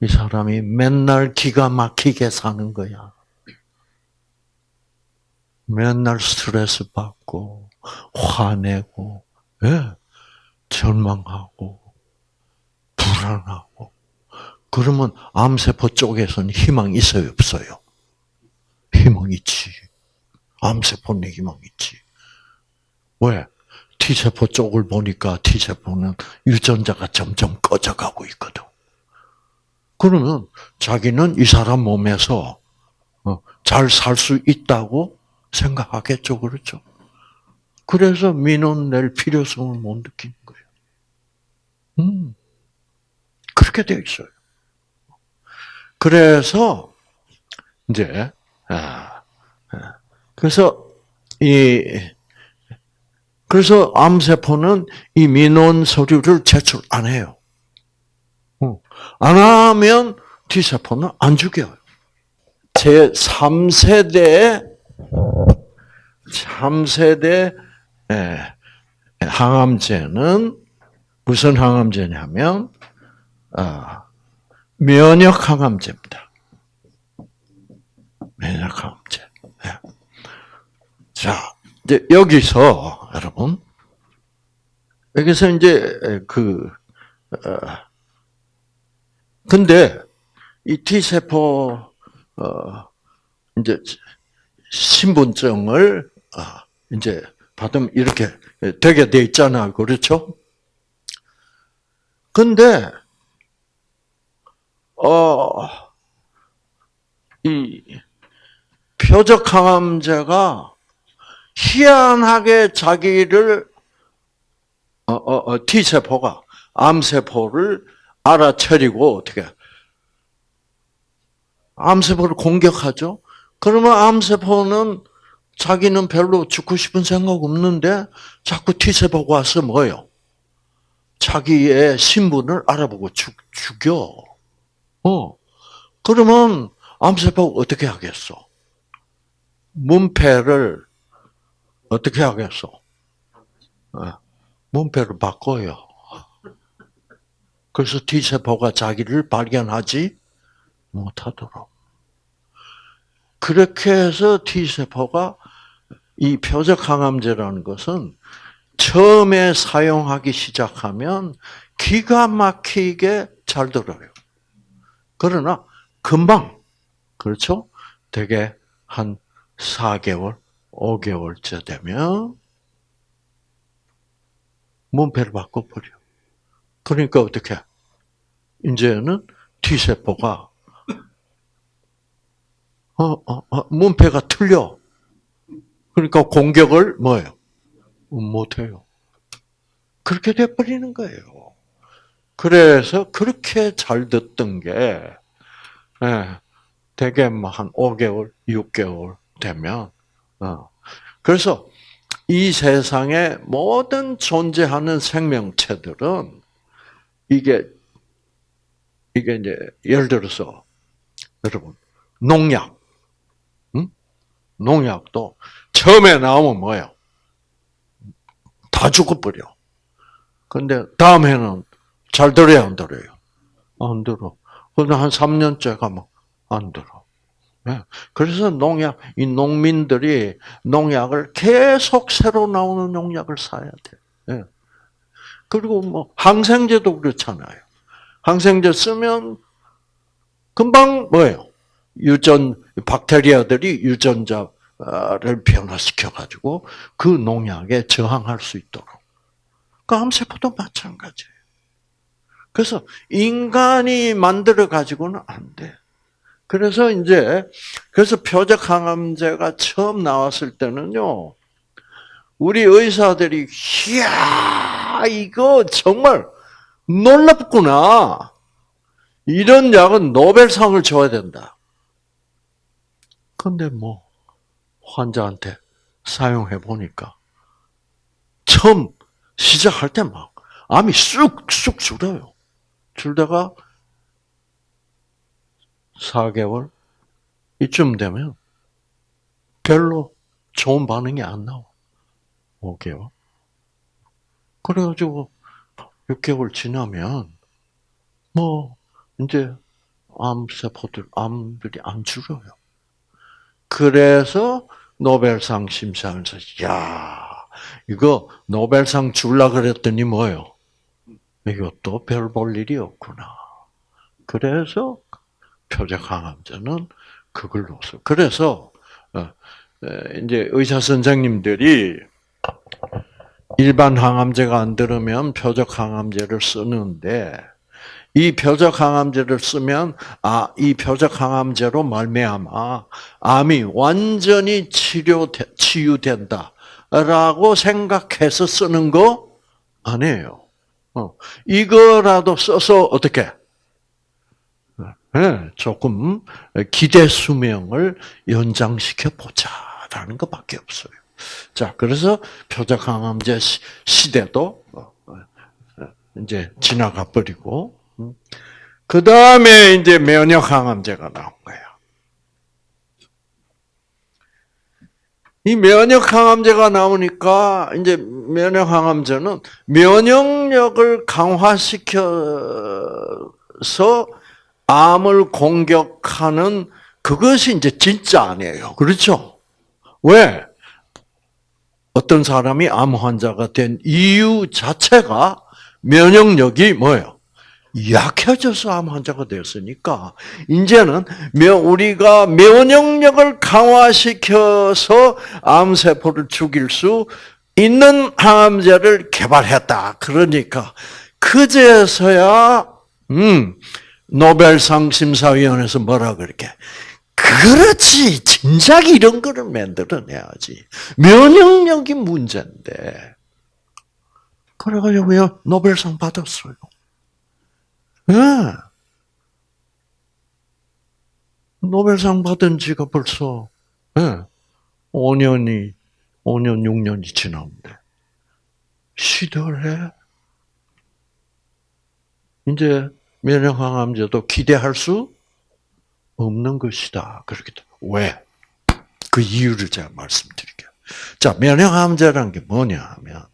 이 사람이 맨날 기가 막히게 사는 거야. 맨날 스트레스 받고, 화내고, 예, 절망하고, 불안하고. 그러면 암세포 쪽에서는 희망 있어요, 없어요? 희망 있지. 암세포는 희망 있지. 왜? T세포 쪽을 보니까 T세포는 유전자가 점점 꺼져가고 있거든. 그러면 자기는 이 사람 몸에서 어, 잘살 수 있다고 생각하겠죠, 그렇죠? 그래서 민원 낼 필요성을 못 느끼는 거예요. 음, 그렇게 되어 있어요. 그래서 이제 아, 아, 그래서 이 그래서 암세포는 이 민원 서류를 제출 안 해요. 어, 안 하면 T세포는 안 죽여요. 제 3세대 3세대 항암제는 무슨 항암제냐면 아, 면역 항암제입니다. 면역 항암제. 예. 자, 이제 여기서 여러분 여기서 이제 그 어, 근데 이 T 세포 어 이제 신분증을 아, 이제 받으면 이렇게 되게 돼 있잖아. 그렇죠? 근데, 어, 이 표적 항암제가 희한하게 자기를, 어, 어, 어, T세포가 암세포를 알아차리고, 어떻게, 암세포를 공격하죠? 그러면 암세포는 자기는 별로 죽고 싶은 생각 없는데 자꾸 T세포가 와서 뭐요? 자기의 신분을 알아보고 죽, 죽여. 어. 그러면 암세포가 어떻게 하겠어? 문패를 어떻게 하겠어? 어. 문패를 바꿔요. 그래서 T세포가 자기를 발견하지 못하도록. 그렇게 해서 T세포가 이 표적 항암제라는 것은 처음에 사용하기 시작하면 기가 막히게 잘 들어요. 그러나 금방 그렇죠? 되게 한 4개월, 5개월째 되면 문패를 바꿔버려. 그러니까 어떻게? 이제는 T세포가 어, 어, 어, 문패가 틀려. 그러니까 공격을 뭐예요? 못해요. 그렇게 돼버리는 거예요. 그래서 그렇게 잘 듣던 게, 예, 대개 뭐한 5개월, 6개월 되면, 어. 그래서 이 세상에 모든 존재하는 생명체들은 이게, 이게 이제, 예를 들어서, 여러분, 농약, 농약도 처음에 나오면 뭐예요? 다 죽어버려. 근데 다음에는 잘 들어야 안 들어요? 안 들어. 근데 한 3년째 가면 안 들어. 네. 그래서 농약, 이 농민들이 농약을 계속 새로 나오는 농약을 사야 돼. 네. 그리고 뭐 항생제도 그렇잖아요. 항생제 쓰면 금방 뭐예요? 유전 박테리아들이 유전자를 변화시켜 가지고 그 농약에 저항할 수 있도록 그 암세포도 마찬가지예요. 그래서 인간이 만들어 가지고는 안 돼. 그래서 이제 그래서 표적 항암제가 처음 나왔을 때는요. 우리 의사들이 이야 이거 정말 놀랍구나. 이런 약은 노벨상을 줘야 된다. 근데 뭐 환자한테 사용해 보니까 처음 시작할 때 막 암이 쑥쑥 줄어요. 줄다가 4개월 이쯤 되면 별로 좋은 반응이 안 나와. 5개월. 그래가지고 6개월 지나면 뭐 이제 암세포들 암들이 안 줄어요. 그래서 노벨상 심사하면서 야 이거 노벨상 줄라 그랬더니 뭐요? 이것도 별 볼 일이 없구나. 그래서 표적 항암제는 그걸로서. 그래서 어, 이제 의사 선생님들이 일반 항암제가 안 들으면 표적 항암제를 쓰는데 이 표적 항암제를 쓰면 아 이 표적 항암제로 말미암아 암이 완전히 치료 치유된다라고 생각해서 쓰는 거 아니에요. 어, 이거라도 써서 어떻게 네, 조금 기대 수명을 연장시켜 보자라는 것밖에 없어요. 자, 그래서 표적 항암제 시대도 어, 어, 이제 지나가 버리고 음. 그 다음에 이제 면역 항암제가 나온 거야. 이 면역 항암제가 나오니까 이제 면역 항암제는 면역력을 강화시켜서 암을 공격하는 그것이 이제 진짜 아니에요. 그렇죠? 왜? 어떤 사람이 암 환자가 된 이유 자체가 면역력이 뭐예요? 약해져서 암 환자가 되었으니까 이제는 우리가 면역력을 강화시켜서 암 세포를 죽일 수 있는 항암제를 개발했다. 그러니까 그제서야 음 노벨상 심사위원회에서 뭐라 그렇게 그렇지 진작 이런 거를 만들어내야지 면역력이 문제인데 그래가지고 노벨상 받았어요. 네. 노벨상 받은 지가 벌써 네. 5년이 5년 6년이 지났는데 시들해. 이제 면역항암제도 기대할 수 없는 것이다. 그렇게 왜? 그 이유를 제가 말씀드릴게요. 자, 면역항암제라는 게 뭐냐 하면,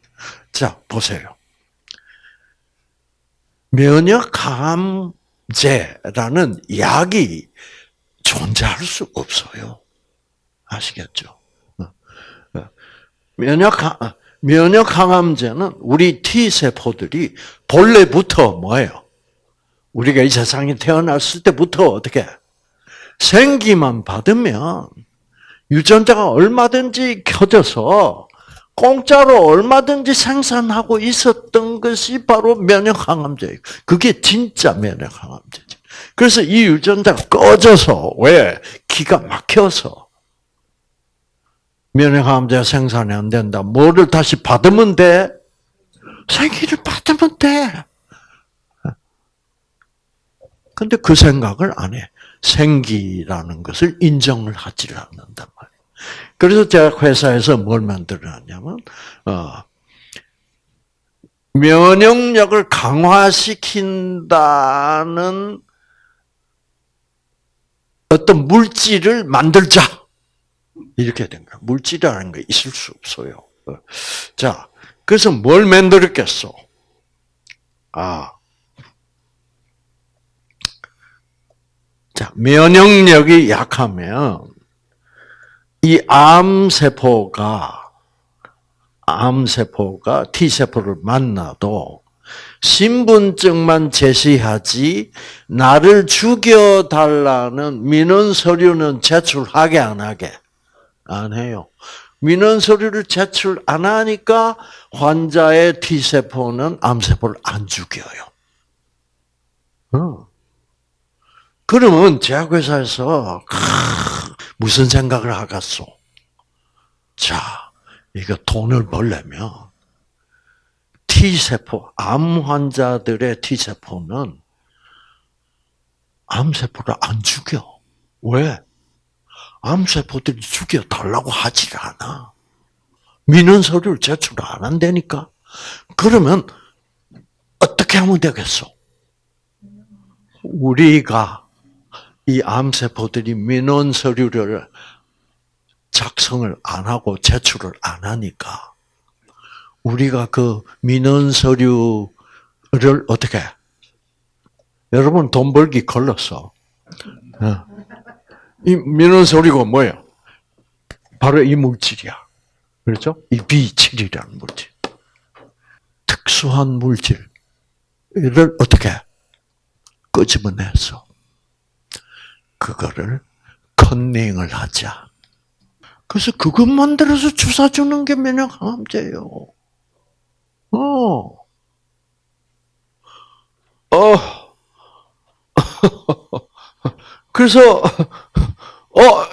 자, 보세요. 면역항암제라는 약이 존재할 수 없어요. 아시겠죠? 어, 어. 면역항, 면역항암제는 우리 T세포들이 본래부터 뭐예요? 우리가 이 세상에 태어났을 때부터 어떻게 생기만 받으면 유전자가 얼마든지 켜져서 공짜로 얼마든지 생산하고 있었던 것이 바로 면역항암제예요. 그게 진짜 면역항암제죠. 그래서 이 유전자가 꺼져서 왜 기가 막혀서 면역항암제 생산이 안 된다. 뭐를 다시 받으면 돼? 생기를 받으면 돼. 근데 그 생각을 안 해. 생기라는 것을 인정을 하지를 않는단 말이에요. 그래서 제가 회사에서 뭘 만들어놨냐면, 어, 면역력을 강화시킨다는 어떤 물질을 만들자. 이렇게 된 거야. 물질이라는 게 있을 수 없어요. 어. 자, 그래서 뭘 만들었겠어? 아, 자, 면역력이 약하면 이 암세포가 암세포가 T세포를 만나도 신분증만 제시하지 나를 죽여달라는 민원 서류는 제출하게 안 하게 안 해요. 민원 서류를 제출 안 하니까 환자의 T세포는 암세포를 안 죽여요. 어. 그러면 제약회사에서 무슨 생각을 하겠소? 자, 이거 돈을 벌려면 T세포, 암 환자들의 T세포는 암세포를 안 죽여. 왜? 암세포들이 죽여달라고 하질 않아. 민원 서류를 제출 안 한다니까. 그러면 어떻게 하면 되겠어? 우리가 이 암세포들이 민원 서류를 작성을 안 하고 제출을 안 하니까 우리가 그 민원 서류를 어떻게 해? 여러분 돈 벌기 걸렸어. 어. 이 민원 서류가 뭐예요? 바로 이 물질이야. 그렇죠? 이 B7이라는 물질. 특수한 물질을 어떻게 끄집어내서 그거를 컨닝을 하자. 그래서 그것 만들어서 주사 주는 게 면역 항암제예요. 어. 어. 그래서 어,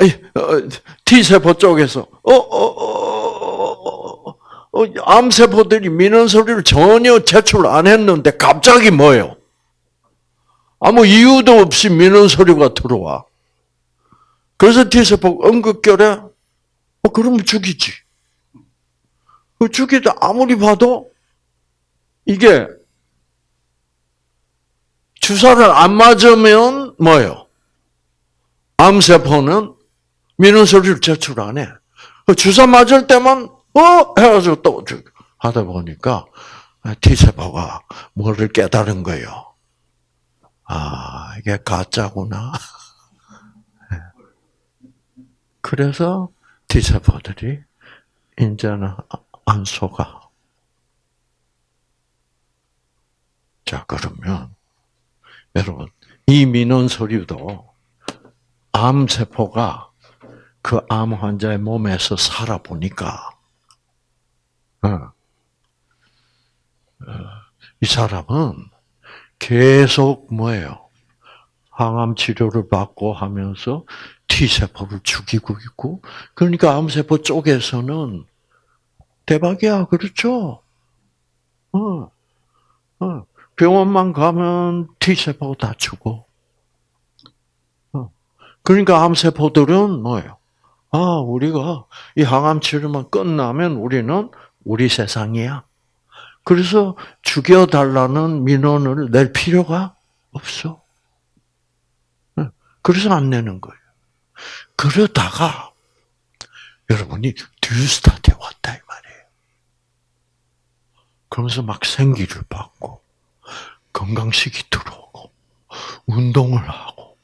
T세포 쪽에서 어, 어, 어, 어, 암세포들이 민원 서류를 전혀 제출 안 했는데 갑자기 뭐예요? 아무 이유도 없이 민원 서류가 들어와. 그래서 T세포 응급결에 어, 그러면 죽이지. 그 죽이다 아무리 봐도 이게 주사를 안 맞으면 뭐예요? 암세포는 민원서류를 제출 안 해. 그 주사 맞을 때만 어 해가지고 또 하다 보니까 T세포가 뭐를 깨달은 거예요. 아 이게 가짜구나. 그래서 T세포들이 이제는 안 속아. 자 그러면 여러분 이 민원 서류도 암 세포가 그 암 환자의 몸에서 살아보니까, 어, 어, 이 사람은 계속 뭐예요? 항암 치료를 받고 하면서 T세포를 죽이고 있고, 그러니까 암세포 쪽에서는 대박이야, 그렇죠? 어, 어. 병원만 가면 T세포 다 죽어. 그러니까 암세포들은 뭐예요? 아, 우리가 이 항암 치료만 끝나면 우리는 우리 세상이야. 그래서 죽여달라는 민원을 낼 필요가 없어. 그래서 안 내는 거예요. 그러다가 여러분이 듀스타트에 왔다 이 말이에요. 그러면서 막 생기를 받고 건강식이 들어오고 운동을 하고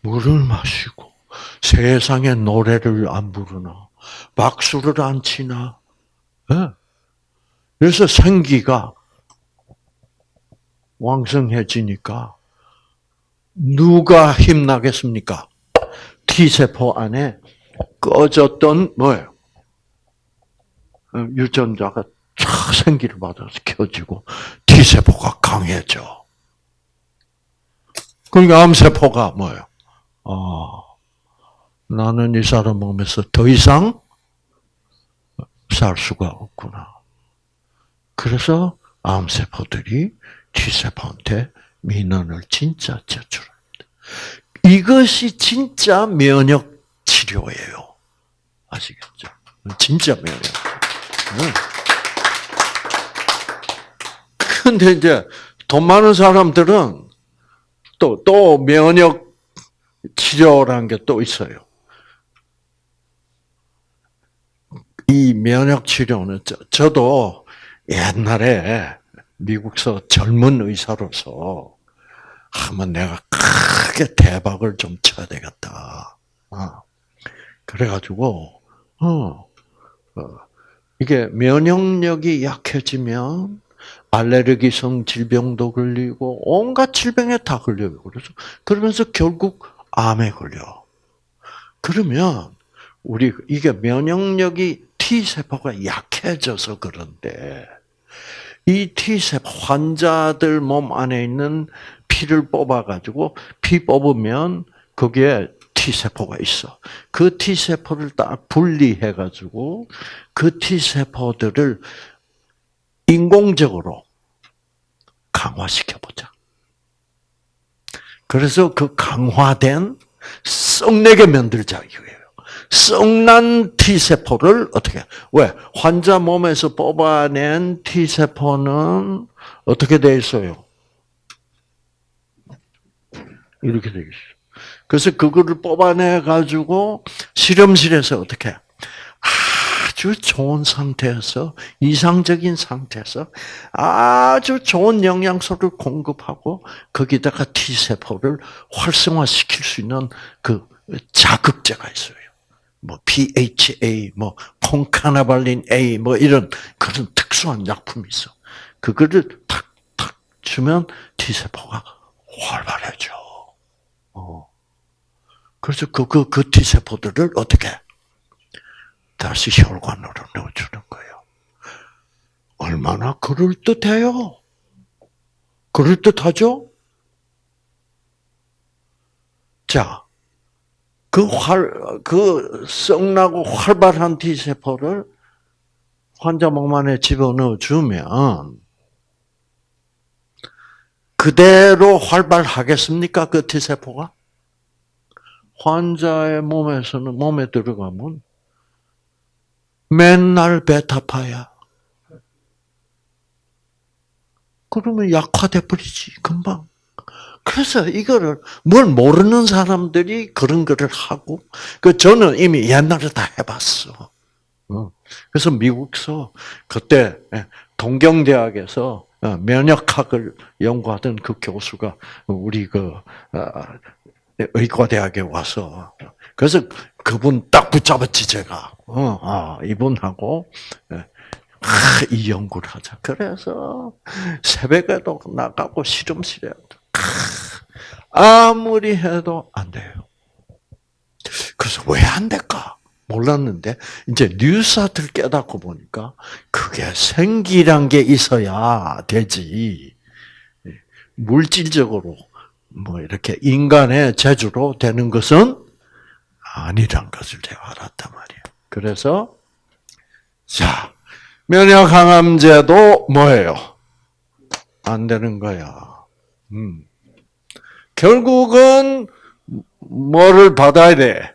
물을 마시고 세상에 노래를 안 부르나 박수를 안 치나 네. 그래서 생기가 왕성해지니까 누가 힘나겠습니까? T세포 안에 꺼졌던 뭐예요? 어, 유전자가 쫙 생기를 받아서 켜지고 T세포가 강해져. 그러니까 암세포가 뭐예요? 아, 나는 이 사람 몸에서 더 이상 살 수가 없구나. 그래서 암세포들이 T세포한테 민원을 진짜 제출합니다. 이것이 진짜 면역 치료예요. 아시겠죠? 진짜 면역. 근데 이제 돈 많은 사람들은 또, 또 면역 치료라는 게 또 있어요. 이 면역 치료는 저, 도 옛날에 미국서 젊은 의사로서 한번 내가 크게 대박을 좀 쳐야 되겠다. 어. 그래가지고 어, 어, 이게 면역력이 약해지면 알레르기성 질병도 걸리고 온갖 질병에 다 걸려요. 그래서 그러면서 결국 암에 걸려. 그러면 우리 이게 면역력이 T 세포가 약해져서 그런데 이 T 세포 환자들 몸 안에 있는 피를 뽑아 가지고 피 뽑으면 거기에 T 세포가 있어. 그 T 세포를 딱 분리해 가지고 그 T 세포들을 인공적으로 강화시켜 보자. 그래서 그 강화된 썩내게 만들자 이거예요. 썩난 T 세포를 어떻게? 왜 환자 몸에서 뽑아낸 T 세포는 어떻게 돼 있어요? 이렇게 돼 있어. 그래서 그거를 뽑아내 가지고 실험실에서 어떻게 아주 좋은 상태에서 이상적인 상태에서 아주 좋은 영양소를 공급하고 거기다가 T 세포를 활성화시킬 수 있는 그 자극제가 있어요. 뭐 PHA, 뭐 콘카나발린 A, 뭐 이런 그런 특수한 약품이 있어. 그거를 탁탁 주면 T 세포가 활발해져. 어. 그래서 그, 그, 그 T세포들을 어떻게? 다시 혈관으로 넣어주는 거예요. 얼마나 그럴 듯해요? 그럴 듯하죠? 자, 그 활, 그 썩나고 활발한 T세포를 환자 몸 안에 집어넣어 주면, 그대로 활발하겠습니까? 그 T세포가? 환자의 몸에서는, 몸에 들어가면 맨날 베타파야. 그러면 약화돼 버리지, 금방. 그래서 이거를 뭘 모르는 사람들이 그런 거를 하고, 그 저는 이미 옛날에 다 해봤어. 그래서 미국서 그때 동경대학에서 어, 면역학을 연구하던 그 교수가 우리 그 어, 의과대학에 와서 그래서 그분 딱 붙잡았지 제가. 어, 아, 이분하고 아, 이 연구를 하자. 그래서 새벽에도 나가고 실험실에 아무리 해도 안 돼요. 그래서 왜 안 될까? 몰랐는데 이제 뉴스아트를 깨닫고 보니까 그게 생기란 게 있어야 되지. 물질적으로 뭐 이렇게 인간의 재주로 되는 것은 아니란 것을 제가 알았단 말이에요. 그래서 자 면역 항암제도 뭐예요? 안 되는 거야. 음. 결국은 뭐를 받아야 돼?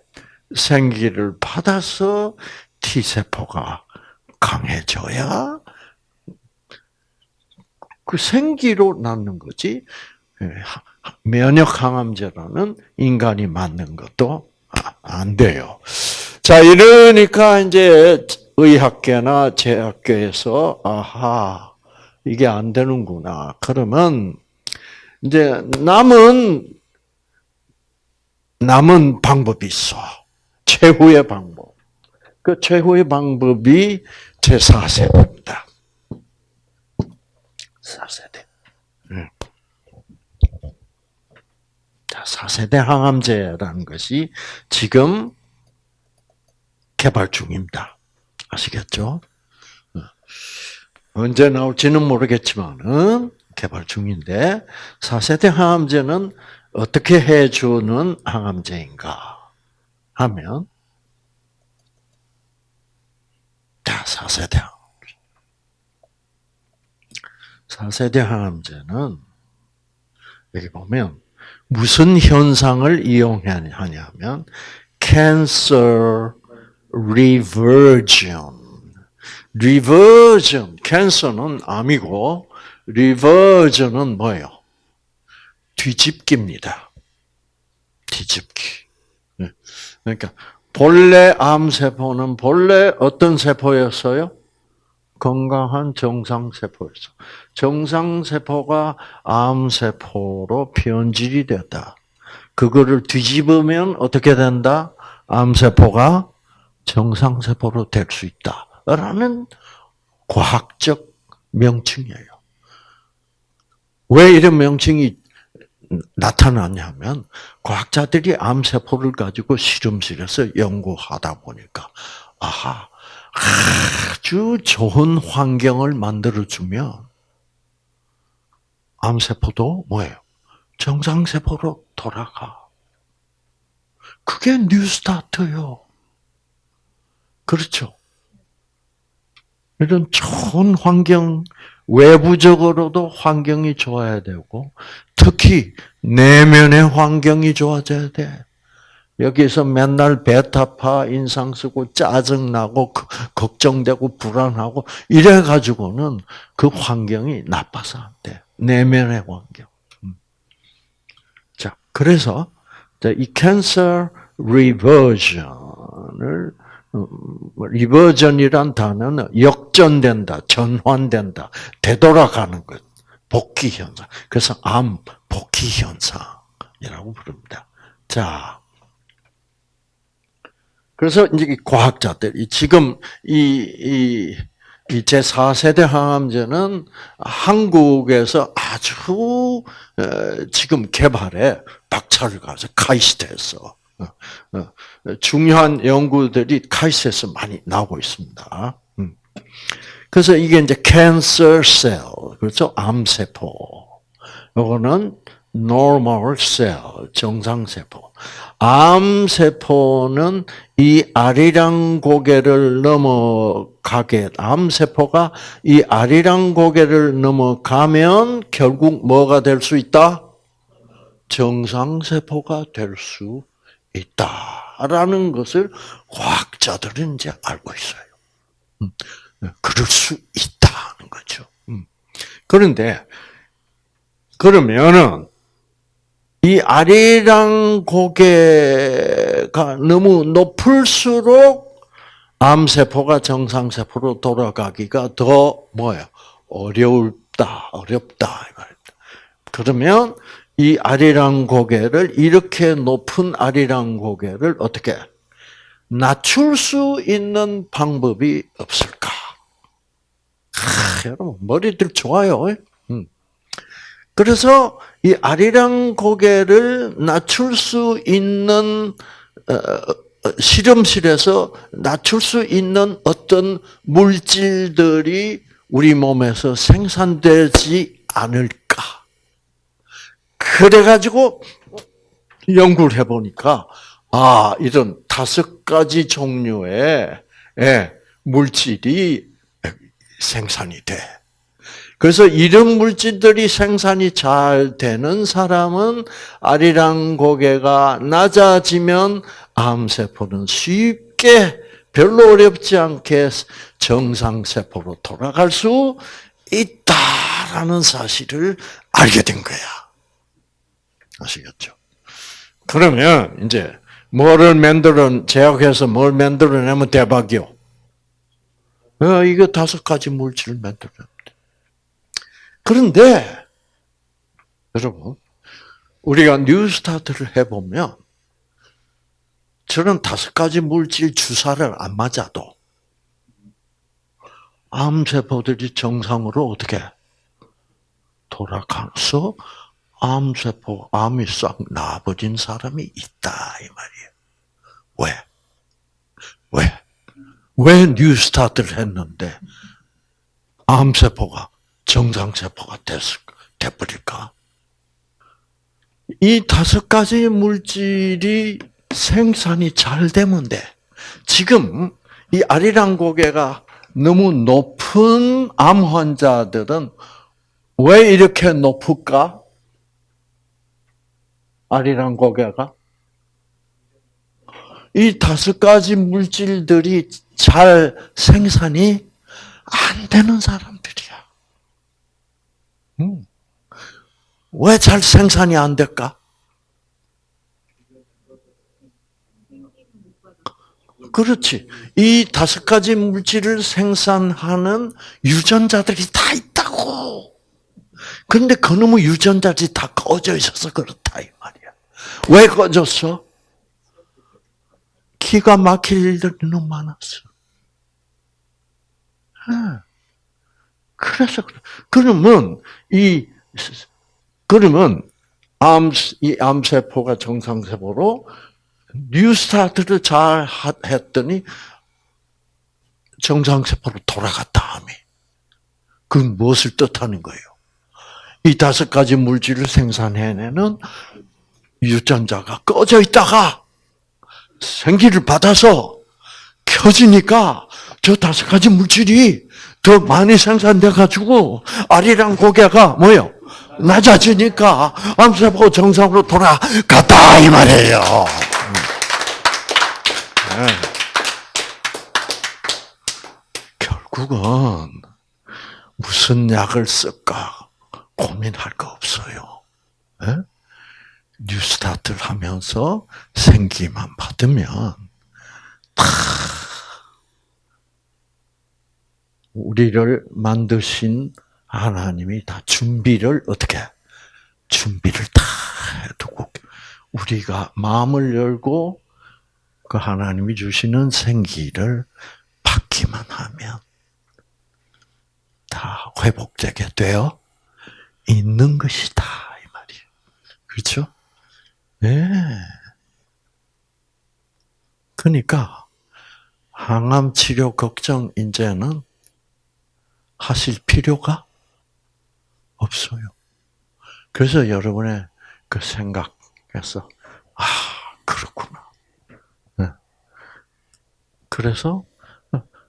생기를 받아서 T 세포가 강해져야 그 생기로 낳는 거지. 예, 면역 항암제라는 인간이 맞는 것도 안 돼요. 자, 이러니까 이제 의학계나 제학계에서 아하 이게 안 되는구나. 그러면 이제 남은 남은 방법이 있어. 최후의 방법. 그 최후의 방법이 제 4세대입니다. 4세대. 4세대 항암제라는 것이 지금 개발 중입니다. 아시겠죠? 언제 나올지는 모르겠지만은 개발 중인데 4세대 항암제는 어떻게 해주는 항암제인가 하면 자 4세대 항암제 4세대 항암제는 여기 보면 무슨 현상을 이용하냐면 cancer reversion. reversion, 캔서는 암이고 reversion은 뭐예요? 뒤집기입니다. 뒤집기. 네. 그러니까 본래 암세포는 본래 어떤 세포였어요? 건강한 정상세포였어. 정상세포가 암세포로 변질이 됐다. 그거를 뒤집으면 어떻게 된다? 암세포가 정상세포로 될 수 있다. 라는 과학적 명칭이에요. 왜 이런 명칭이 나타나냐면 과학자들이 암세포를 가지고 실험실에서 연구하다 보니까 아하 아주 좋은 환경을 만들어 주면 암세포도 뭐예요? 정상세포로 돌아가. 그게 뉴스타트요. 그렇죠. 이런 좋은 환경, 외부적으로도 환경이 좋아야 되고, 특히 내면의 환경이 좋아져야 돼. 여기서 맨날 배타파 인상 쓰고 짜증나고 걱정되고 불안하고 이래 가지고는 그 환경이 나빠서 안 돼. 내면의 환경. 음. 자, 그래서 이 캔서 리버전을 리버전이란 단어는 역전된다, 전환된다, 되돌아가는 것, 복귀 현상. 그래서 암 복귀 현상이라고 부릅니다. 자, 그래서 이제 과학자들이 지금 이, 이, 이 제4세대 항암제는 한국에서 아주 지금 개발에 박차를 가서 카이스트에서 어, 어, 중요한 연구들이 카이스트에서 많이 나오고 있습니다. 음. 그래서 이게 이제 캔서 셀, 그렇죠? 암세포. 요거는 normal cell, 정상세포. 암세포는 이 아리랑 고개를 넘어가게, 암세포가 이 아리랑 고개를 넘어가면 결국 뭐가 될 수 있다? 정상세포가 될 수 있다라는 것을 과학자들은 이제 알고 있어요. 음, 그럴 수 있다는 거죠. 음. 그런데 그러면은 이 아리랑 고개가 너무 높을수록 암세포가 정상세포로 돌아가기가 더 뭐예요? 어렵다, 어렵다. 그러면 이 아리랑 고개를 이렇게 높은 아리랑 고개를 어떻게 낮출 수 있는 방법이 없을까? 아, 여러분 머리들 좋아요. 음. 그래서 이 아리랑 고개를 낮출 수 있는 어, 어, 실험실에서 낮출 수 있는 어떤 물질들이 우리 몸에서 생산되지 않을까? 그래가지고 연구를 해보니까 아 이런 다섯 가지 종류의 예, 물질이 생산이 돼. 그래서 이런 물질들이 생산이 잘 되는 사람은 아리랑 고개가 낮아지면 암세포는 쉽게 별로 어렵지 않게 정상세포로 돌아갈 수 있다라는 사실을 알게 된 거야. 아시겠죠? 그러면 이제 뭐를 만들어 제약해서 뭘 만들어내면 대박이요. 어, 이거 다섯 가지 물질을 만들어. 그런데 여러분 우리가 뉴스타트를 해보면 저런 다섯 가지 물질 주사를 안 맞아도 암세포들이 정상으로 어떻게 돌아가서 암세포, 암이 싹 나버린 사람이 있다 이 말이에요. 왜? 왜? 왜 뉴스타트를 했는데 암세포가 정상세포가 돼버릴까? 이 다섯 가지 물질이 생산이 잘 되면 돼. 지금 이 아리랑 고개가 너무 높은 암 환자들은 왜 이렇게 높을까? 아리랑 고개가 이 다섯 가지 물질들이 잘 생산이 안 되는 사람들이야. 음. 왜 잘 생산이 안 될까? 그렇지. 이 다섯 가지 물질을 생산하는 유전자들이 다 있다고. 근데 그놈의 유전자들이 다 꺼져 있어서 그렇다, 이 말이야. 왜 꺼졌어? 기가 막힐 일들이 너무 많았어. 그래서 그러면 이 그러면 암, 이 암세포가 정상세포로 뉴스타트를 잘 하- 했더니 정상세포로 돌아갔다, 암이. 그건 무엇을 뜻하는 거예요? 이 다섯 가지 물질을 생산해내는 유전자가 꺼져 있다가 생기를 받아서 켜지니까 저 다섯 가지 물질이 더 많이 생산돼 가지고 알이랑 고개가 뭐요? 낮아지니까 암세포 정상으로 돌아갔다 이 말이에요. 네. 결국은 무슨 약을 쓸까 고민할 거 없어요. 예? 뉴스타트를 하면서 생기만 받으면 다 우리를 만드신 하나님이 다 준비를 어떻게 준비를 다 해두고 우리가 마음을 열고 그 하나님이 주시는 생기를 받기만 하면 다 회복되게 되어 있는 것이다 이 말이에요. 그렇죠? 네. 그러니까 항암 치료 걱정 이제는 하실 필요가 없어요. 그래서 여러분의 그 생각에서 아 그렇구나. 네. 그래서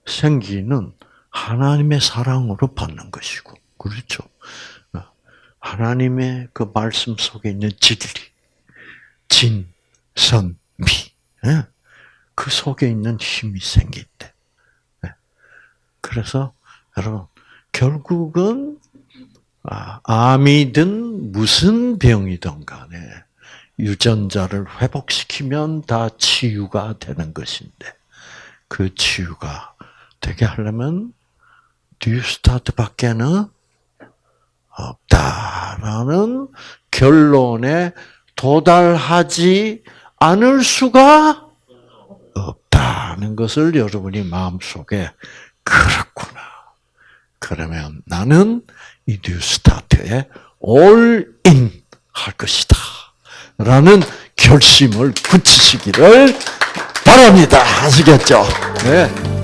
생기는 하나님의 사랑으로 받는 것이고 그렇죠. 하나님의 그 말씀 속에 있는 진리, 진, 선, 미, 예? 그 속에 있는 힘이 생긴대. 예. 그래서 여러분 결국은 아, 암이든 무슨 병이든 간에 유전자를 회복시키면 다 치유가 되는 것인데 그 치유가 되게 하려면 뉴스타트밖에는 없다라는 결론에 도달하지 않을 수가 없다는 것을 여러분이 마음속에 그렇구나. 그러면 나는 이 뉴스타트에 올인 할 것이다. 라는 결심을 굳히시기를 바랍니다. 아시겠죠? 네.